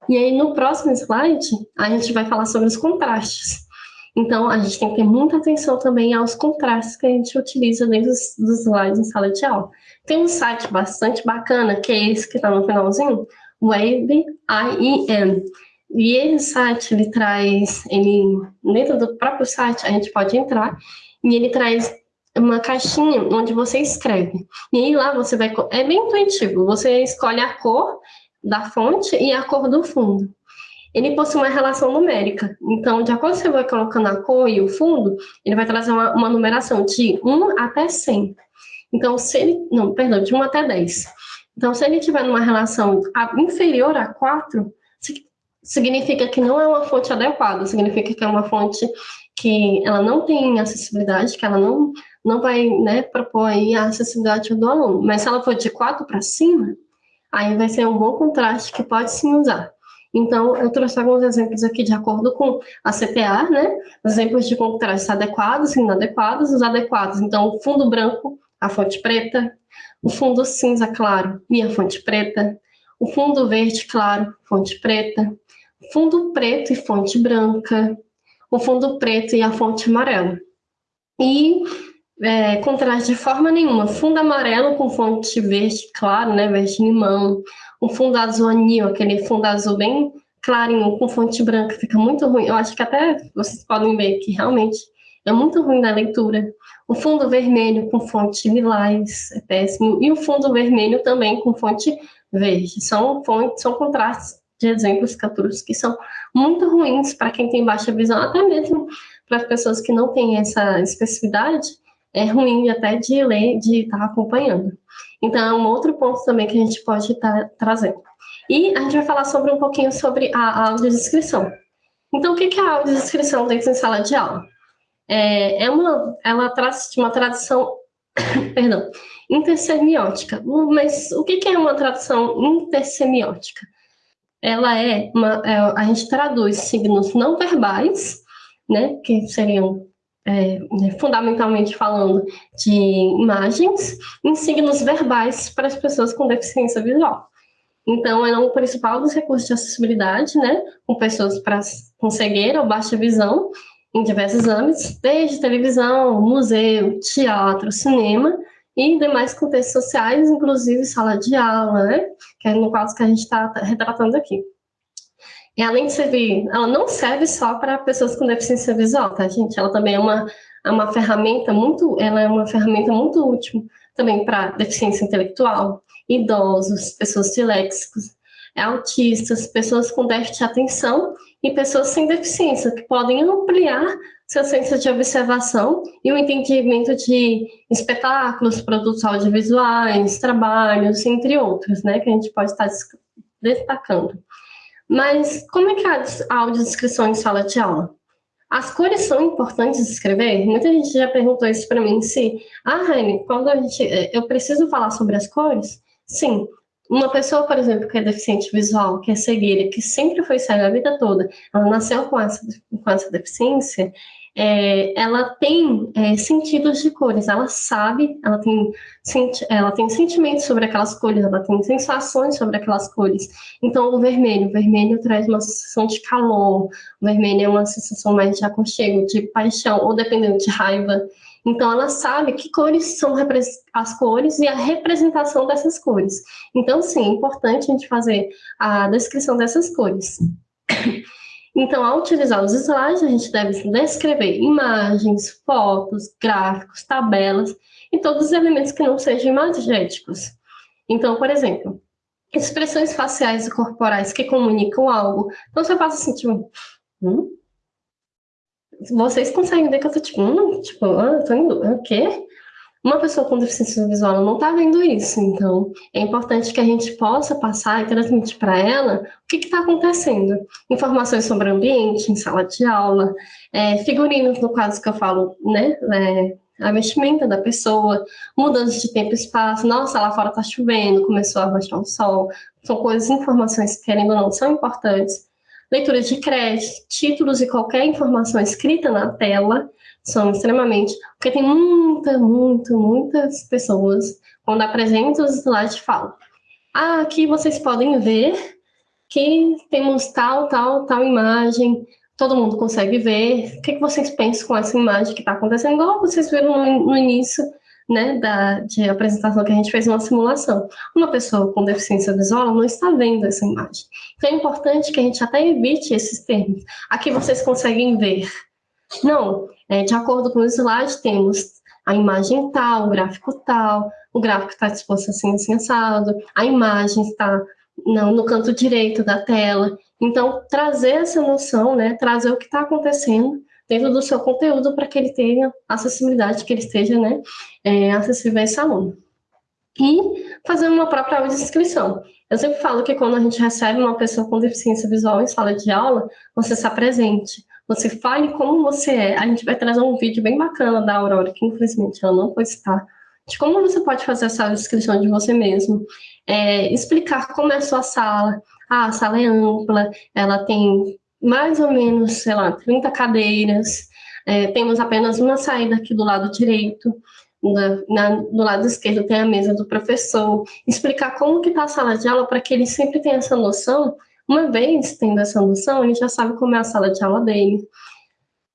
E aí, no próximo slide, a gente vai falar sobre os contrastes. Então, a gente tem que ter muita atenção também aos contrastes que a gente utiliza dentro dos, slides em sala de aula. Tem um site bastante bacana, que é esse que está no finalzinho, Wave IEM. E esse site, ele traz, ele, dentro do próprio site, a gente pode entrar, e ele traz uma caixinha onde você escreve. E aí lá você vai, é bem intuitivo, você escolhe a cor da fonte e a cor do fundo. Ele possui uma relação numérica. Então, de acordo com você vai colocando a cor e o fundo, ele vai trazer uma, uma numeração de 1 até 100. Então, se ele, não, perdão, de 1 até 10. Então, se ele tiver numa relação inferior a 4, significa que não é uma fonte adequada, significa que é uma fonte que ela não tem acessibilidade, que ela não, não vai né, propor a acessibilidade do aluno. Mas se ela for de 4 para cima, aí vai ser um bom contraste que pode sim usar. Então, eu trouxe alguns exemplos aqui de acordo com a CTA, né? Exemplos de contrastes adequados e inadequados. Os adequados, então, o fundo branco, a fonte preta, o fundo cinza claro e a fonte preta, o fundo verde claro, fonte preta, fundo preto e fonte branca, o fundo preto e a fonte amarela. E é, contraste de forma nenhuma, fundo amarelo com fonte verde claro, né, verde limão, um fundo azul anil, aquele fundo azul bem clarinho com fonte branca, fica muito ruim. Eu acho que até vocês podem ver que realmente é muito ruim na leitura. O fundo vermelho com fonte lilás é péssimo, e o fundo vermelho também com fonte verde. São, fontes, são contrastes de exemplos capturos que são muito ruins para quem tem baixa visão, até mesmo para as pessoas que não têm essa especificidade, é ruim até de ler, de estar acompanhando. Então, é um outro ponto também que a gente pode estar trazendo. E a gente vai falar sobre um pouquinho sobre a audiodescrição. Então, o que é a audiodescrição dentro da sala de aula? É, é uma, ela traz de uma tradução, perdão, intersemiótica. Mas o que é uma tradução intersemiótica? Ela é, uma, é a gente traduz signos não verbais, né, que seriam é, né, fundamentalmente falando de imagens, em signos verbais para as pessoas com deficiência visual. Então, é um principal dos recursos de acessibilidade, né, com pessoas pra, com cegueira ou baixa visão, em diversos âmbitos, desde televisão, museu, teatro, cinema e demais contextos sociais, inclusive sala de aula, né, que é no caso que a gente está retratando aqui. E além de servir, ela não serve só para pessoas com deficiência visual, tá, gente? Ela também é uma, é uma ferramenta muito, ela é uma ferramenta muito útil também para deficiência intelectual, idosos, pessoas disléxicos, autistas, pessoas com déficit de atenção e pessoas sem deficiência, que podem ampliar seu senso de observação e o entendimento de espetáculos, produtos audiovisuais, trabalhos, entre outros, né, que a gente pode estar destacando. Mas como é que é a audiodescrição em sala de aula? As cores são importantes de escrever? Muita gente já perguntou isso para mim, se, ah, Raine, quando a gente, eh, eu preciso falar sobre as cores? Sim. Uma pessoa, por exemplo, que é deficiente visual, que é cegueira, que sempre foi cega a vida toda, ela nasceu com essa, com essa deficiência, é, ela tem é, sentidos de cores, ela sabe, ela tem, ela tem sentimentos sobre aquelas cores, ela tem sensações sobre aquelas cores. Então, o vermelho, o vermelho traz uma sensação de calor, o vermelho é uma sensação mais de aconchego, de paixão, ou dependendo de raiva. Então, ela sabe que cores são as cores e a representação dessas cores. Então, sim, é importante a gente fazer a descrição dessas cores. Então, ao utilizar os slides, a gente deve descrever imagens, fotos, gráficos, tabelas e todos os elementos que não sejam imagéticos. Então, por exemplo, expressões faciais e corporais que comunicam algo. Então, você passa assim, tipo... Hum? Vocês conseguem ver que eu tô tipo... Hum? Tipo, ah, tô indo... O quê? Uma pessoa com deficiência visual não está vendo isso, então é importante que a gente possa passar e transmitir para ela o que está acontecendo. Informações sobre o ambiente, em sala de aula, é, figurinos, no caso que eu falo, né? É, a vestimenta da pessoa, mudança de tempo e espaço, nossa, lá fora está chovendo, começou a baixar o sol, são coisas, informações que, querendo ou não, são importantes. Leitura de crédito, títulos e qualquer informação escrita na tela, são extremamente. Porque tem muita, muita, muitas pessoas, quando apresentam os slides, falam: ah, aqui vocês podem ver que temos tal, tal, tal imagem, todo mundo consegue ver. O que, que vocês pensam com essa imagem que está acontecendo? Igual vocês viram no, no início né, da, de apresentação que a gente fez uma simulação. Uma pessoa com deficiência visual não está vendo essa imagem. Então é importante que a gente até evite esses termos. Aqui vocês conseguem ver. Não, é, de acordo com o slide, temos a imagem tal, o gráfico tal, o gráfico está disposto assim, assim, assado, a imagem está no, no canto direito da tela. Então, trazer essa noção, né, trazer o que está acontecendo dentro do seu conteúdo para que ele tenha acessibilidade, que ele esteja né, é, acessível a esse aluno. E fazer uma própria audiodescrição. Eu sempre falo que quando a gente recebe uma pessoa com deficiência visual em sala de aula, você se apresente, você fale como você é. A gente vai trazer um vídeo bem bacana da Aurora, que infelizmente ela não pode estar, de como você pode fazer essa descrição de você mesmo, é, explicar como é a sua sala. Ah, a sala é ampla, ela tem mais ou menos, sei lá, 30 cadeiras, é, temos apenas uma saída aqui do lado direito, na, na, do lado esquerdo tem a mesa do professor, explicar como que está a sala de aula para que ele sempre tenha essa noção, uma vez tendo essa noção, ele já sabe como é a sala de aula dele.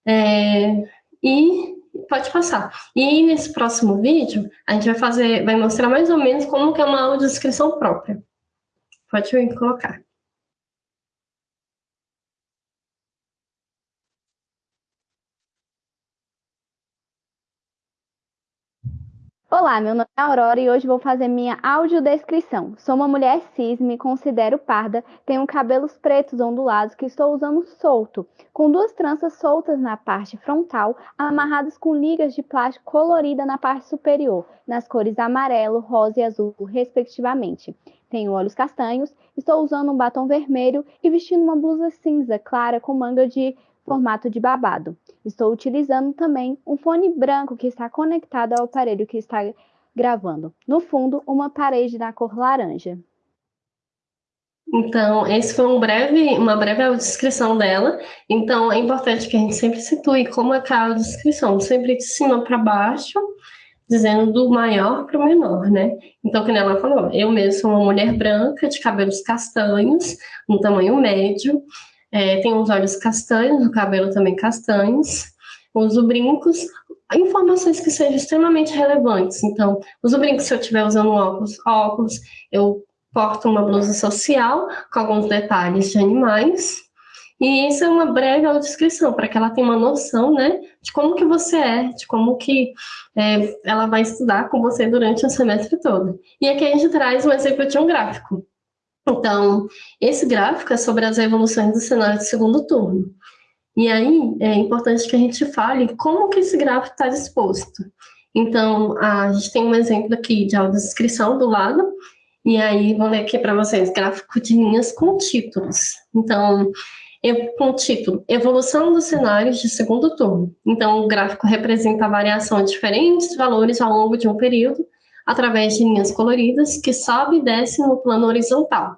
É, e pode passar. E nesse próximo vídeo, a gente vai fazer, vai mostrar mais ou menos como que é uma audiodescrição própria. Pode colocar. Olá, meu nome é Aurora e hoje vou fazer minha audiodescrição. Sou uma mulher cis, me considero parda, tenho cabelos pretos ondulados que estou usando solto, com duas tranças soltas na parte frontal, amarradas com ligas de plástico colorida na parte superior, nas cores amarelo, rosa e azul, respectivamente. Tenho olhos castanhos, estou usando um batom vermelho e vestindo uma blusa cinza clara com manga de formato de babado. Estou utilizando também um fone branco que está conectado ao aparelho que está gravando. No fundo, uma parede na cor laranja. Então, esse foi um breve, uma breve descrição dela. Então, é importante que a gente sempre situe como é a descrição, sempre de cima para baixo, dizendo do maior para o menor, né? Então, como ela falou, eu mesma sou uma mulher branca, de cabelos castanhos, um tamanho médio, é, tem os olhos castanhos, o cabelo também castanhos, uso brincos, informações que sejam extremamente relevantes. Então, uso brincos se eu estiver usando óculos, óculos, eu porto uma blusa social com alguns detalhes de animais, e isso é uma breve descrição para que ela tenha uma noção, né, de como que você é, de como que é, ela vai estudar com você durante o semestre todo. E aqui a gente traz um exemplo de um gráfico. Então, esse gráfico é sobre as evoluções do cenário de segundo turno. E aí, é importante que a gente fale como que esse gráfico está disposto. Então, a gente tem um exemplo aqui de audiodescrição do lado, e aí vou ler aqui para vocês, gráfico de linhas com títulos. Então, com o título Evolução dos cenários de segundo turno. Então, o gráfico representa a variação de diferentes valores ao longo de um período, através de linhas coloridas que sobe e desce no plano horizontal.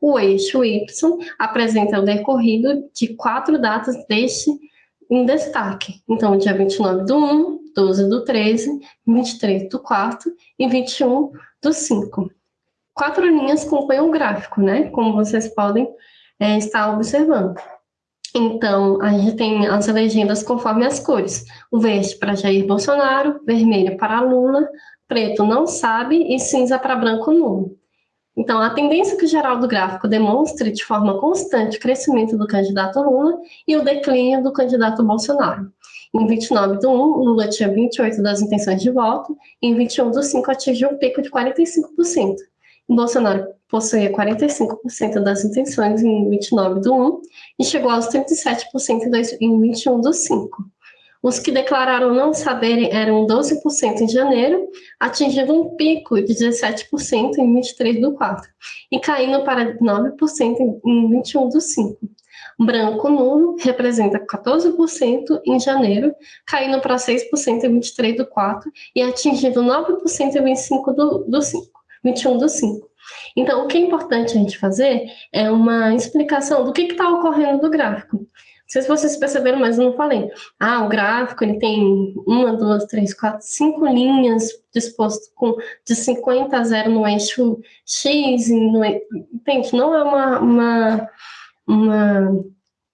O eixo Y apresenta o decorrido de quatro datas deste em destaque. Então, dia 29 do 1, 12 do 13, 23 do 4 e 21 do 5. Quatro linhas compõem o gráfico, né? Como vocês podem é, estar observando. Então, a gente tem as legendas conforme as cores. O verde para Jair Bolsonaro, vermelho para Lula, preto não sabe e cinza para branco nulo. Então, a tendência que o geral do gráfico demonstra de forma constante o crescimento do candidato Lula e o declínio do candidato Bolsonaro. Em 29 do 1, Lula tinha 28 das intenções de voto, em 21 do 5 atingiu um pico de 45%. Bolsonaro possuía 45% das intenções em 29 do 1 e chegou aos 37% em 21 do 5. Os que declararam não saberem eram 12% em janeiro, atingindo um pico de 17% em 23 do 4 e caindo para 9% em 21 do 5. Branco nulo representa 14% em janeiro, caindo para 6% em 23 do 4 e atingindo 9% em 25 do, do 5, 21 do 5. Então, o que é importante a gente fazer é uma explicação do que está ocorrendo do gráfico. Não sei se vocês perceberam, mas eu não falei. Ah, o gráfico ele tem uma, duas, três, quatro, cinco linhas disposto com de 50 a 0 no eixo X. No, entende? Não é uma, uma, uma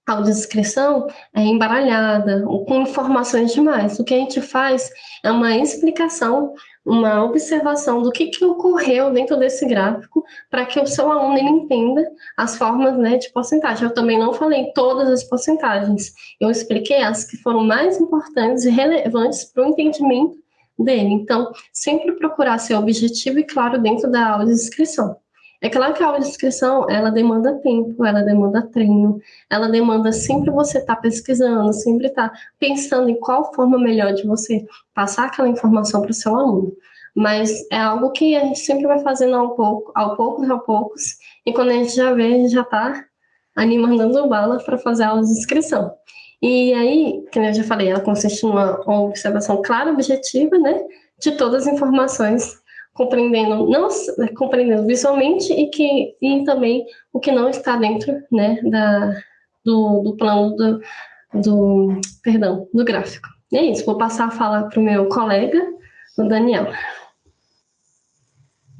audiodescrição é embaralhada, com informações demais. O que a gente faz é uma explicação uma observação do que, que ocorreu dentro desse gráfico para que o seu aluno ele entenda as formas né, de porcentagem. Eu também não falei todas as porcentagens, eu expliquei as que foram mais importantes e relevantes para o entendimento dele. Então, sempre procurar ser objetivo e claro dentro da aula de inscrição. É claro que a aula de inscrição, ela demanda tempo, ela demanda treino, ela demanda sempre você estar tá pesquisando, sempre estar tá pensando em qual forma melhor de você passar aquela informação para o seu aluno. Mas é algo que a gente sempre vai fazendo ao pouco, ao poucos, ao poucos, e quando a gente já vê, a gente já está animando bala para fazer a aula de inscrição. E aí, como eu já falei, ela consiste numa observação clara, objetiva, né, de todas as informações compreendendo não compreendendo visualmente e que e também o que não está dentro né da do, do plano do, do perdão do gráfico. E é isso vou passar a fala para o meu colega o Daniel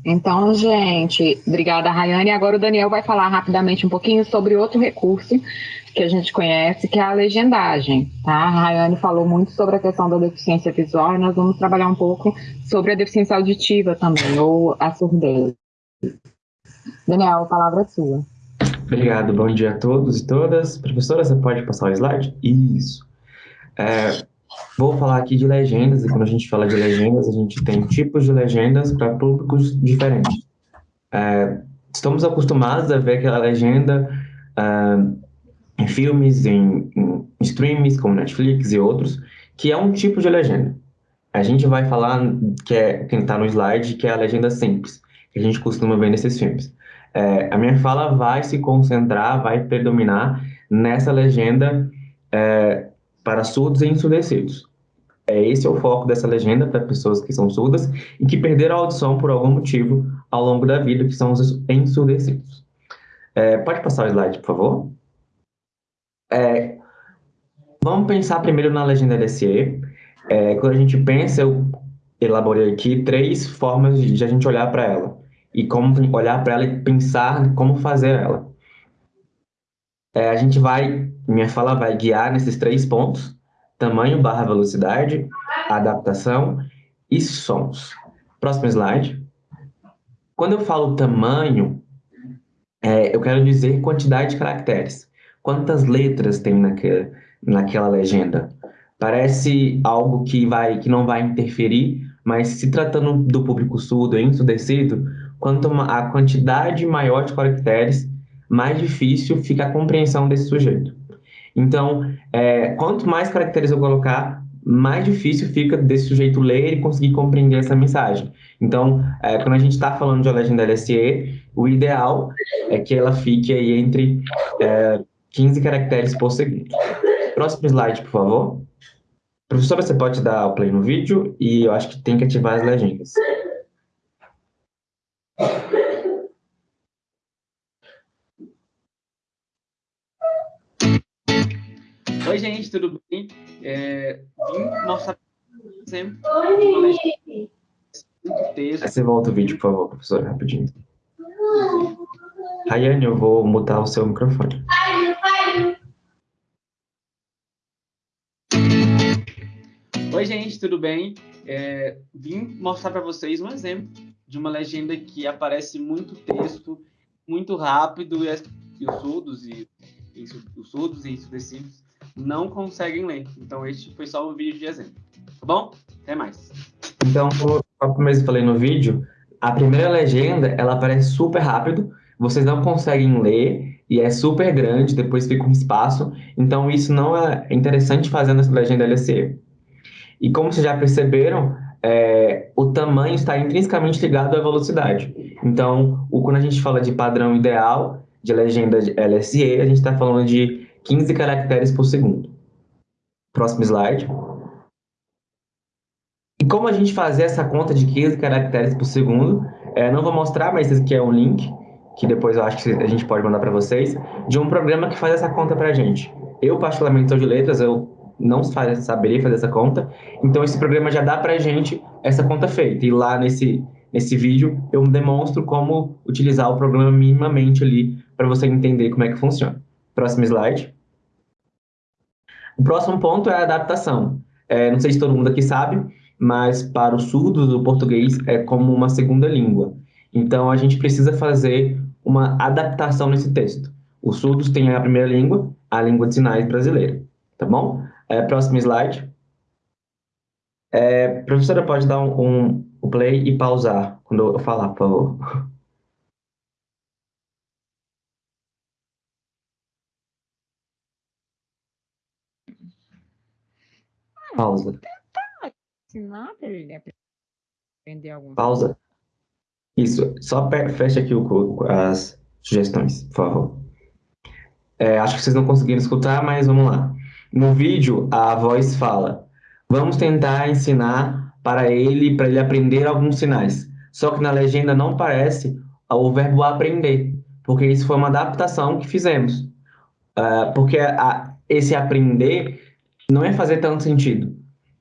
então, gente, obrigada, Rayane. Agora o Daniel vai falar rapidamente um pouquinho sobre outro recurso que a gente conhece, que é a legendagem, tá? A Rayane falou muito sobre a questão da deficiência visual e nós vamos trabalhar um pouco sobre a deficiência auditiva também, ou a surdez. Daniel, a palavra é sua. Obrigado, bom dia a todos e todas. Professora, você pode passar o slide? Isso. É, vou falar aqui de legendas, e quando a gente fala de legendas, a gente tem tipos de legendas para públicos diferentes. É, estamos acostumados a ver aquela legenda uh, em filmes, em, em streams como Netflix e outros, que é um tipo de legenda. A gente vai falar, que é quem está no slide, que é a legenda simples, que a gente costuma ver nesses filmes. É, a minha fala vai se concentrar, vai predominar nessa legenda é, para surdos e ensurdecidos. É, esse é o foco dessa legenda para pessoas que são surdas e que perderam a audição por algum motivo ao longo da vida, que são os ensurdecidos. É, pode passar o slide, por favor? É, vamos pensar primeiro na legenda LSE. É, quando a gente pensa, eu elaborei aqui três formas de a gente olhar para ela. E como olhar para ela e pensar como fazer ela. É, a gente vai, minha fala vai guiar nesses três pontos. Tamanho barra velocidade, adaptação e sons. Próximo slide. Quando eu falo tamanho, é, eu quero dizer quantidade de caracteres. Quantas letras tem naquela, naquela legenda? Parece algo que, vai, que não vai interferir, mas se tratando do público surdo e ensurdecido, quanto a quantidade maior de caracteres, mais difícil fica a compreensão desse sujeito. Então, é, quanto mais caracteres eu colocar, mais difícil fica desse sujeito ler e conseguir compreender essa mensagem. Então, é, quando a gente está falando de uma legenda LSE, o ideal é que ela fique aí entre é, 15 caracteres por segundo. Próximo slide, por favor. Professora, você pode dar o play no vídeo e eu acho que tem que ativar as legendas. Oi, gente, tudo bem? É, vim mostrar exemplo. Muito texto. Você volta o vídeo, por favor, professora, rapidinho. Rayane, eu vou mutar o seu microfone. Oi, gente, tudo bem? É, vim mostrar para vocês um exemplo de uma legenda que aparece muito texto, muito rápido, e, e os surdos e, e, os surdos e ensurdecidos não conseguem ler. Então, este foi só um vídeo de exemplo. Tá bom? Até mais. Então, como eu falei no vídeo, a primeira legenda, ela aparece super rápido, vocês não conseguem ler, e é super grande, depois fica um espaço, então isso não é interessante fazer nessa legenda LCE. E como vocês já perceberam, é, o tamanho está intrinsecamente ligado à velocidade. Então, o, quando a gente fala de padrão ideal de legenda de LSE, a gente está falando de 15 caracteres por segundo. Próximo slide. E como a gente fazer essa conta de 15 caracteres por segundo, é, não vou mostrar, mas esse aqui é um link, que depois eu acho que a gente pode mandar para vocês, de um programa que faz essa conta para a gente. Eu, particularmente, sou de letras, eu não saberia fazer essa conta. Então, esse programa já dá para a gente essa conta feita. E lá nesse, nesse vídeo, eu demonstro como utilizar o programa minimamente ali para você entender como é que funciona. Próximo slide. O próximo ponto é a adaptação. É, não sei se todo mundo aqui sabe, mas para os surdos o português é como uma segunda língua. Então a gente precisa fazer uma adaptação nesse texto. Os surdos têm a primeira língua, a língua de sinais brasileira, tá bom? É, próximo slide. É, professora, pode dar um, um, play e pausar quando eu falar, por favor. Pausa. Ensinar para ele aprender alguma Pausa. Isso, só fecha aqui o, as sugestões, por favor. É, acho que vocês não conseguiram escutar, mas vamos lá. No vídeo, a voz fala: Vamos tentar ensinar para ele, para ele aprender alguns sinais. Só que na legenda não aparece o verbo aprender, porque isso foi uma adaptação que fizemos. Uh, porque a, esse aprender não é fazer tanto sentido,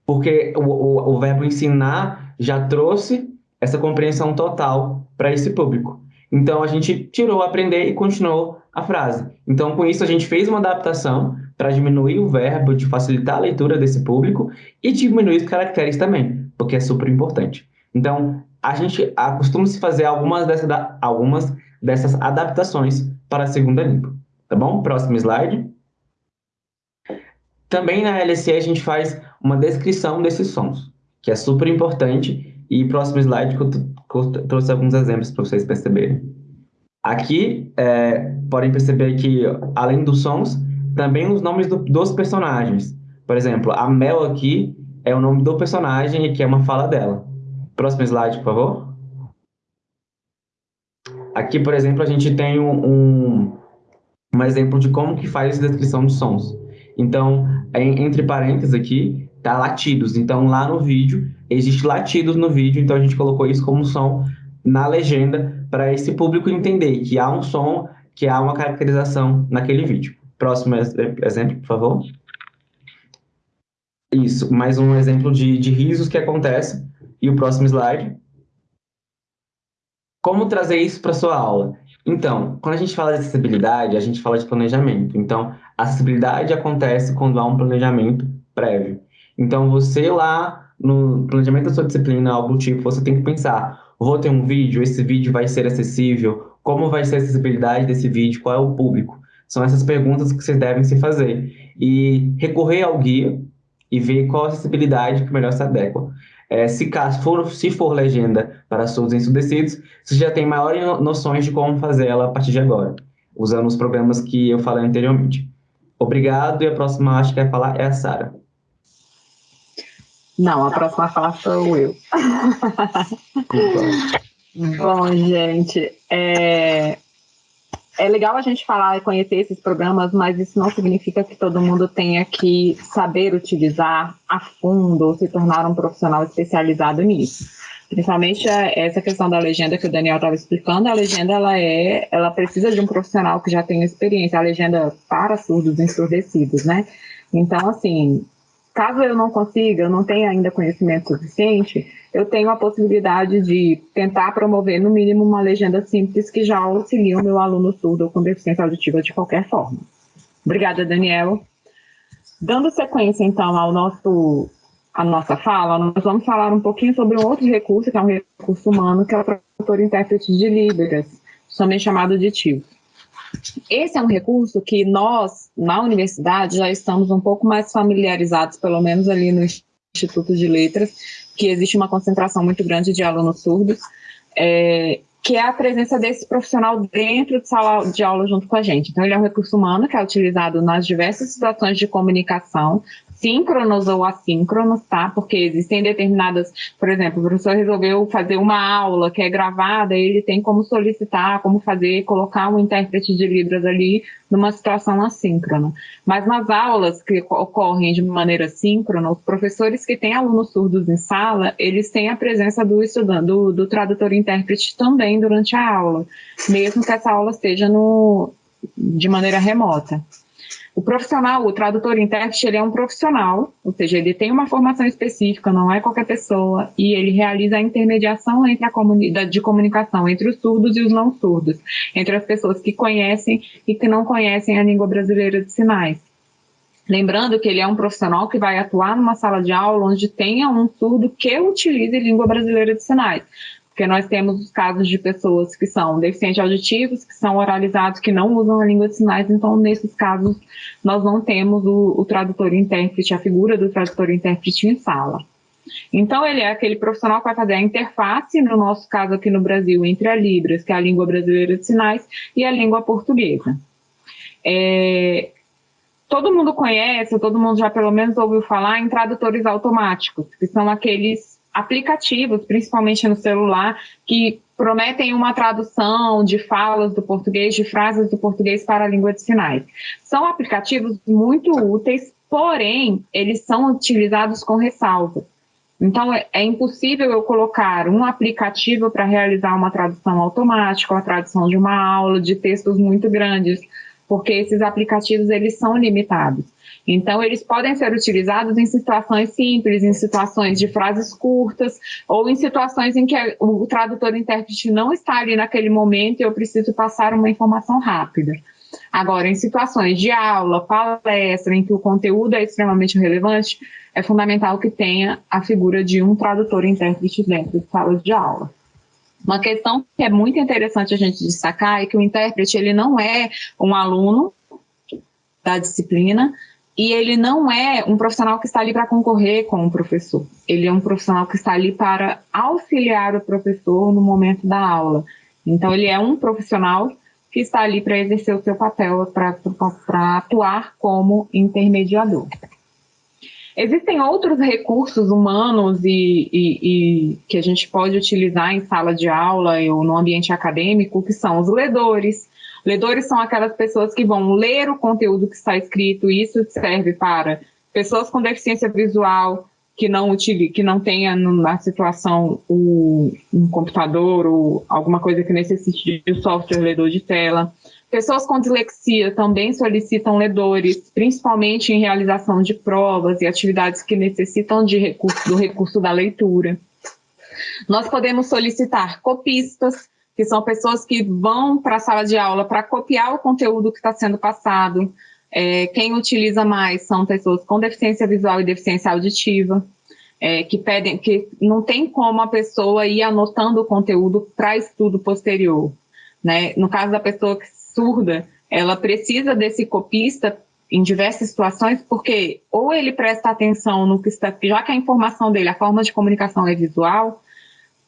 porque o, o, o verbo ensinar já trouxe essa compreensão total para esse público. Então, a gente tirou aprender e continuou a frase. Então, com isso, a gente fez uma adaptação para diminuir o verbo, de facilitar a leitura desse público e diminuir os caracteres também, porque é super importante. Então, a gente acostuma se fazer algumas dessas, algumas dessas adaptações para a segunda língua. Tá bom? Próximo slide. Também na LC a gente faz uma descrição desses sons, que é super importante. E próximo slide que eu, que eu trouxe alguns exemplos para vocês perceberem. Aqui, é, podem perceber que, além dos sons, também os nomes do, dos personagens. Por exemplo, a Mel aqui é o nome do personagem e que é uma fala dela. Próximo slide, por favor. Aqui, por exemplo, a gente tem um, um, um exemplo de como que faz a descrição de sons. Então, entre parênteses aqui, tá latidos. Então, lá no vídeo, existe latidos no vídeo, então a gente colocou isso como som na legenda para esse público entender que há um som, que há uma caracterização naquele vídeo. Próximo exemplo, por favor. Isso, mais um exemplo de, de risos que acontece. E o próximo slide. Como trazer isso para sua aula? Então, quando a gente fala de acessibilidade, a gente fala de planejamento. Então, a acessibilidade acontece quando há um planejamento prévio. Então, você lá no planejamento da sua disciplina, algo tipo, você tem que pensar, vou ter um vídeo, esse vídeo vai ser acessível, como vai ser a acessibilidade desse vídeo, qual é o público? São essas perguntas que vocês devem se fazer. E recorrer ao guia e ver qual a acessibilidade que melhor se adequa. É, se, caso for, se for legenda para surdos ensurdecidos, você já tem maiores noções de como fazer ela a partir de agora, usando os programas que eu falei anteriormente. Obrigado, e a próxima acho que vai falar é a Sara. Não, a próxima a falar sou eu. Bom, gente, é, é legal a gente falar e conhecer esses programas, mas isso não significa que todo mundo tenha que saber utilizar a fundo ou se tornar um profissional especializado nisso. Principalmente essa questão da legenda que o Daniel estava explicando, a legenda ela é, ela precisa de um profissional que já tenha experiência, a legenda para surdos ensurdecidos, né? Então, assim, caso eu não consiga, eu não tenha ainda conhecimento suficiente, eu tenho a possibilidade de tentar promover, no mínimo, uma legenda simples que já auxilie o meu aluno surdo ou com deficiência auditiva de qualquer forma. Obrigada, Daniel. Dando sequência, então, ao nosso, à nossa fala, nós vamos falar um pouquinho sobre um outro recurso, que é um recurso humano, que é o tradutor intérprete de Libras, também chamado de TIO. Esse é um recurso que nós, na universidade, já estamos um pouco mais familiarizados, pelo menos ali no Instituto de Letras, que existe uma concentração muito grande de alunos surdos, é, que é a presença desse profissional dentro de sala de aula junto com a gente. Então, ele é um recurso humano que é utilizado nas diversas situações de comunicação, síncronos ou assíncronos, tá? Porque existem determinadas, por exemplo, o professor resolveu fazer uma aula que é gravada, ele tem como solicitar, como fazer, colocar um intérprete de Libras ali numa situação assíncrona. Mas nas aulas que ocorrem de maneira síncrona, os professores que têm alunos surdos em sala, eles têm a presença do estudante, do, do tradutor intérprete também durante a aula, mesmo que essa aula esteja no, de maneira remota. O profissional, o tradutor intérprete, ele é um profissional, ou seja, ele tem uma formação específica, não é qualquer pessoa, e ele realiza a intermediação entre a comunidade de comunicação entre os surdos e os não surdos, entre as pessoas que conhecem e que não conhecem a língua brasileira de sinais. Lembrando que ele é um profissional que vai atuar numa sala de aula onde tenha um surdo que utilize língua brasileira de sinais. Porque nós temos os casos de pessoas que são deficientes auditivos, que são oralizados, que não usam a língua de sinais, então nesses casos nós não temos o, o tradutor intérprete, a figura do tradutor intérprete em sala. Então, ele é aquele profissional que vai fazer a interface, no nosso caso aqui no Brasil, entre a Libras, que é a língua brasileira de sinais, e a língua portuguesa. É, todo mundo conhece, todo mundo já pelo menos ouviu falar em tradutores automáticos, que são aqueles aplicativos, principalmente no celular, que prometem uma tradução de falas do português, de frases do português para a língua de sinais. São aplicativos muito úteis, porém, eles são utilizados com ressalvas. Então, é, é impossível eu colocar um aplicativo para realizar uma tradução automática, a tradução de uma aula, de textos muito grandes, porque esses aplicativos, eles são limitados. Então, eles podem ser utilizados em situações simples, em situações de frases curtas, ou em situações em que o tradutor-intérprete não está ali naquele momento e eu preciso passar uma informação rápida. Agora, em situações de aula, palestra, em que o conteúdo é extremamente relevante, é fundamental que tenha a figura de um tradutor-intérprete dentro de salas de aula. Uma questão que é muito interessante a gente destacar é que o intérprete ele não é um aluno da disciplina e ele não é um profissional que está ali para concorrer com o professor. Ele é um profissional que está ali para auxiliar o professor no momento da aula. Então, ele é um profissional que está ali para exercer o seu papel, para atuar como intermediador. Existem outros recursos humanos e, e, e, que a gente pode utilizar em sala de aula ou no ambiente acadêmico, que são os ledores. Ledores são aquelas pessoas que vão ler o conteúdo que está escrito, e isso serve para pessoas com deficiência visual, que não, utilize, que não tenha na situação um computador ou alguma coisa que necessite de software ledor de tela. Pessoas com dislexia também solicitam ledores, principalmente em realização de provas e atividades que necessitam de recurso, do recurso da leitura. Nós podemos solicitar copistas, que são pessoas que vão para a sala de aula para copiar o conteúdo que está sendo passado, é, quem utiliza mais são pessoas com deficiência visual e deficiência auditiva, é, que pedem, que não tem como a pessoa ir anotando o conteúdo para estudo posterior. Né? No caso da pessoa surda, ela precisa desse copista em diversas situações, porque ou ele presta atenção no que está, já que a informação dele, a forma de comunicação é visual,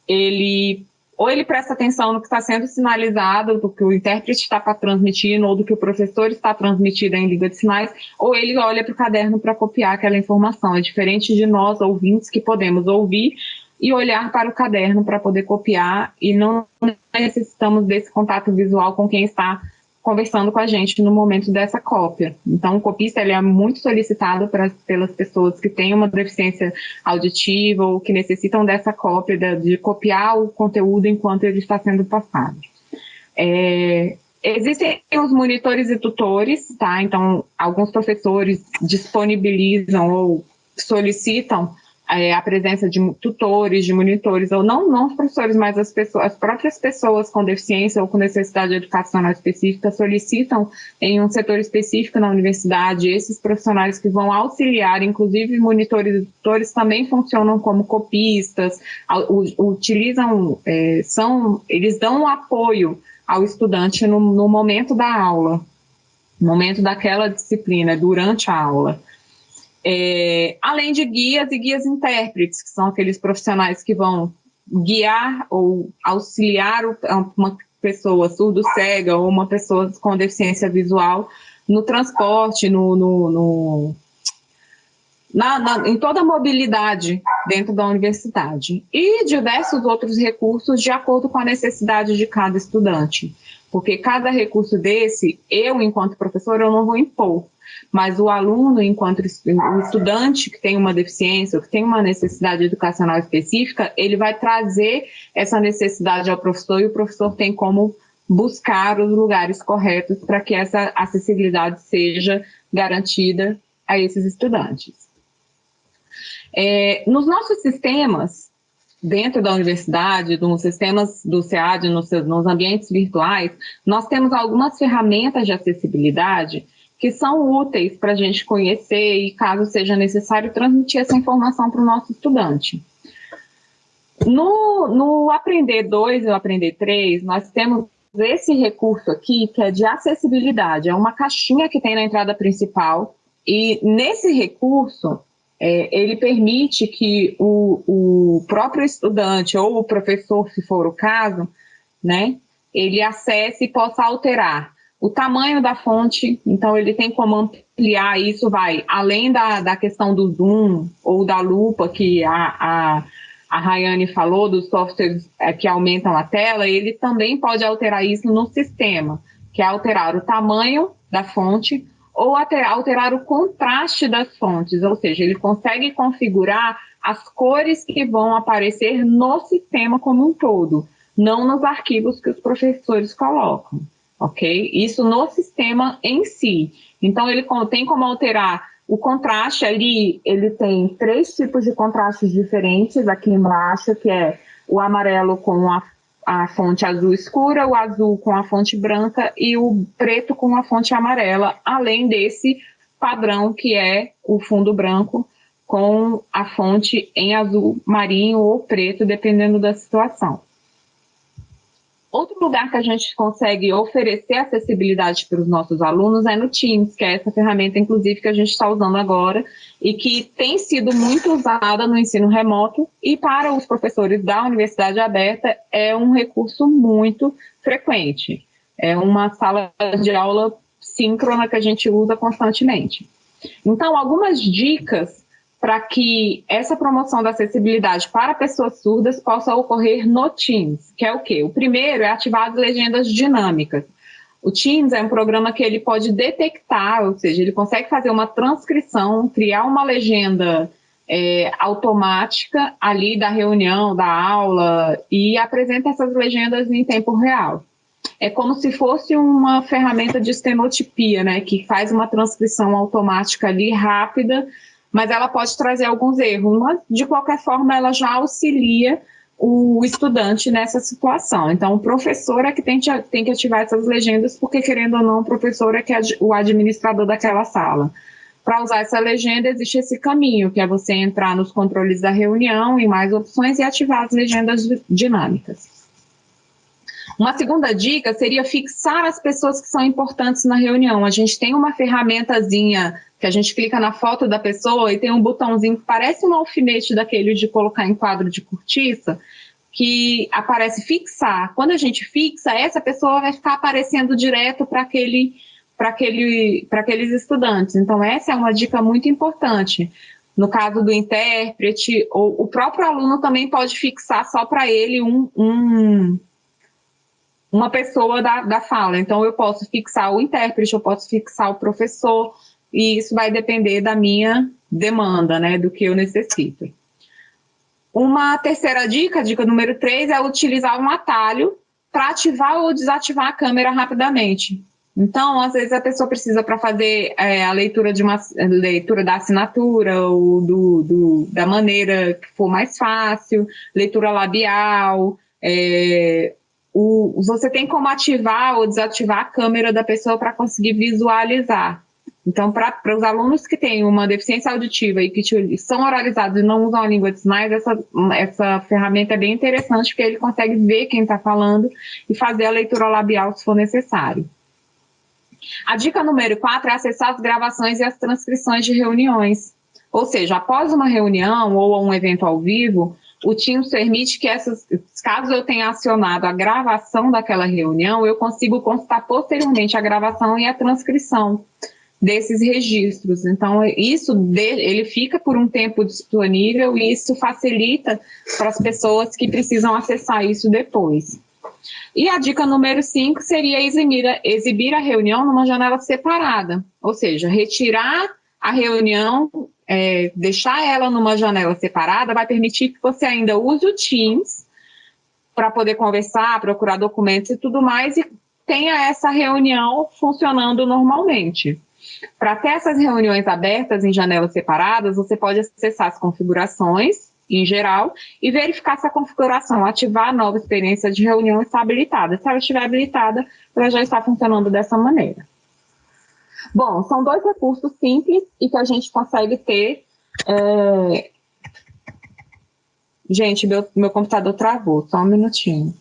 ele ou ele presta atenção no que está sendo sinalizado, do que o intérprete está transmitindo, ou do que o professor está transmitindo em língua de sinais, ou ele olha para o caderno para copiar aquela informação. É diferente de nós, ouvintes, que podemos ouvir e olhar para o caderno para poder copiar e não necessitamos desse contato visual com quem está conversando com a gente no momento dessa cópia. Então, o copista ele é muito solicitado pra, pelas pessoas que têm uma deficiência auditiva ou que necessitam dessa cópia, de, de copiar o conteúdo enquanto ele está sendo passado. É, existem os monitores e tutores, tá? Então, alguns professores disponibilizam ou solicitam é, a presença de tutores, de monitores, ou não, não os professores, mas as, pessoas, as próprias pessoas com deficiência ou com necessidade educacional específica solicitam em um setor específico na universidade esses profissionais que vão auxiliar, inclusive monitores e tutores também funcionam como copistas, utilizam, é, são, eles dão um apoio ao estudante no, no momento da aula, no momento daquela disciplina, durante a aula. É, além de guias e guias intérpretes, que são aqueles profissionais que vão guiar ou auxiliar uma pessoa surdo-cega ou uma pessoa com deficiência visual no transporte, no, no, no na, na, em toda a mobilidade dentro da universidade. E diversos outros recursos de acordo com a necessidade de cada estudante. Porque cada recurso desse, eu, enquanto professor, eu não vou impor mas o aluno, enquanto estudante que tem uma deficiência ou que tem uma necessidade educacional específica, ele vai trazer essa necessidade ao professor e o professor tem como buscar os lugares corretos para que essa acessibilidade seja garantida a esses estudantes. É, nos nossos sistemas, dentro da universidade, nos sistemas do SEAD, nos, nos ambientes virtuais, nós temos algumas ferramentas de acessibilidade que são úteis para a gente conhecer e, caso seja necessário, transmitir essa informação para o nosso estudante. No, no Aprender 2 e o Aprender 3, nós temos esse recurso aqui, que é de acessibilidade, é uma caixinha que tem na entrada principal, e nesse recurso, é, ele permite que o, o próprio estudante ou o professor, se for o caso, né, ele acesse e possa alterar o tamanho da fonte, então ele tem como ampliar isso, vai além da, da questão do zoom ou da lupa que a, a, a Rayane falou, dos softwares é, que aumentam a tela, ele também pode alterar isso no sistema, que é alterar o tamanho da fonte ou alterar, alterar o contraste das fontes, ou seja, ele consegue configurar as cores que vão aparecer no sistema como um todo, não nos arquivos que os professores colocam ok? Isso no sistema em si. Então, ele tem como alterar o contraste ali, ele tem três tipos de contrastes diferentes aqui embaixo, que é o amarelo com a, a fonte azul escura, o azul com a fonte branca e o preto com a fonte amarela, além desse padrão que é o fundo branco com a fonte em azul marinho ou preto, dependendo da situação. Outro lugar que a gente consegue oferecer acessibilidade para os nossos alunos é no Teams, que é essa ferramenta, inclusive, que a gente está usando agora e que tem sido muito usada no ensino remoto e para os professores da Universidade Aberta é um recurso muito frequente. É uma sala de aula síncrona que a gente usa constantemente. Então, algumas dicas para que essa promoção da acessibilidade para pessoas surdas possa ocorrer no Teams, que é o quê? O primeiro é ativar as legendas dinâmicas. O Teams é um programa que ele pode detectar, ou seja, ele consegue fazer uma transcrição, criar uma legenda é, automática ali da reunião, da aula, e apresenta essas legendas em tempo real. É como se fosse uma ferramenta de estenotipia, né, que faz uma transcrição automática ali rápida mas ela pode trazer alguns erros. Mas, de qualquer forma, ela já auxilia o estudante nessa situação. Então, o professor é que tem, tem que ativar essas legendas, porque, querendo ou não, o professor é que é o administrador daquela sala. Para usar essa legenda, existe esse caminho, que é você entrar nos controles da reunião, em mais opções, e ativar as legendas dinâmicas. Uma segunda dica seria fixar as pessoas que são importantes na reunião. A gente tem uma ferramentazinha que a gente clica na foto da pessoa e tem um botãozinho que parece um alfinete daquele de colocar em quadro de cortiça, que aparece fixar. Quando a gente fixa, essa pessoa vai ficar aparecendo direto para aquele, aquele, aqueles estudantes. Então, essa é uma dica muito importante. No caso do intérprete, ou o próprio aluno também pode fixar só para ele um, um uma pessoa da, da fala. Então, eu posso fixar o intérprete, eu posso fixar o professor, e isso vai depender da minha demanda, né, do que eu necessito. Uma terceira dica, dica número três, é utilizar um atalho para ativar ou desativar a câmera rapidamente. Então, às vezes a pessoa precisa para fazer é, a leitura de uma leitura da assinatura ou do, do, da maneira que for mais fácil, leitura labial, é, o, você tem como ativar ou desativar a câmera da pessoa para conseguir visualizar. Então, para os alunos que têm uma deficiência auditiva e que são oralizados e não usam a língua de sinais, essa, essa ferramenta é bem interessante, porque ele consegue ver quem está falando e fazer a leitura labial se for necessário. A dica número 4 é acessar as gravações e as transcrições de reuniões. Ou seja, após uma reunião ou um evento ao vivo, o Teams permite que essas, caso eu tenha acionado a gravação daquela reunião, eu consigo consultar posteriormente a gravação e a transcrição desses registros. Então, isso ele fica por um tempo disponível e isso facilita para as pessoas que precisam acessar isso depois. E a dica número 5 seria exibir exibir a reunião numa janela separada, ou seja, retirar a reunião é, deixar ela numa janela separada vai permitir que você ainda use o Teams para poder conversar, procurar documentos e tudo mais, e tenha essa reunião funcionando normalmente. Para ter essas reuniões abertas em janelas separadas, você pode acessar as configurações, em geral, e verificar se a configuração ativar a nova experiência de reunião está habilitada. Se ela estiver habilitada, ela já está funcionando dessa maneira. Bom, são dois recursos simples e que a gente consegue ter. É... Gente, meu, meu computador travou, só um minutinho.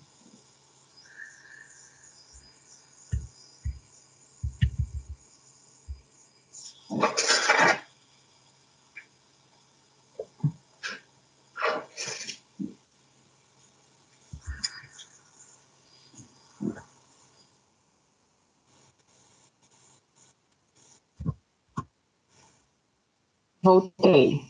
Voltei.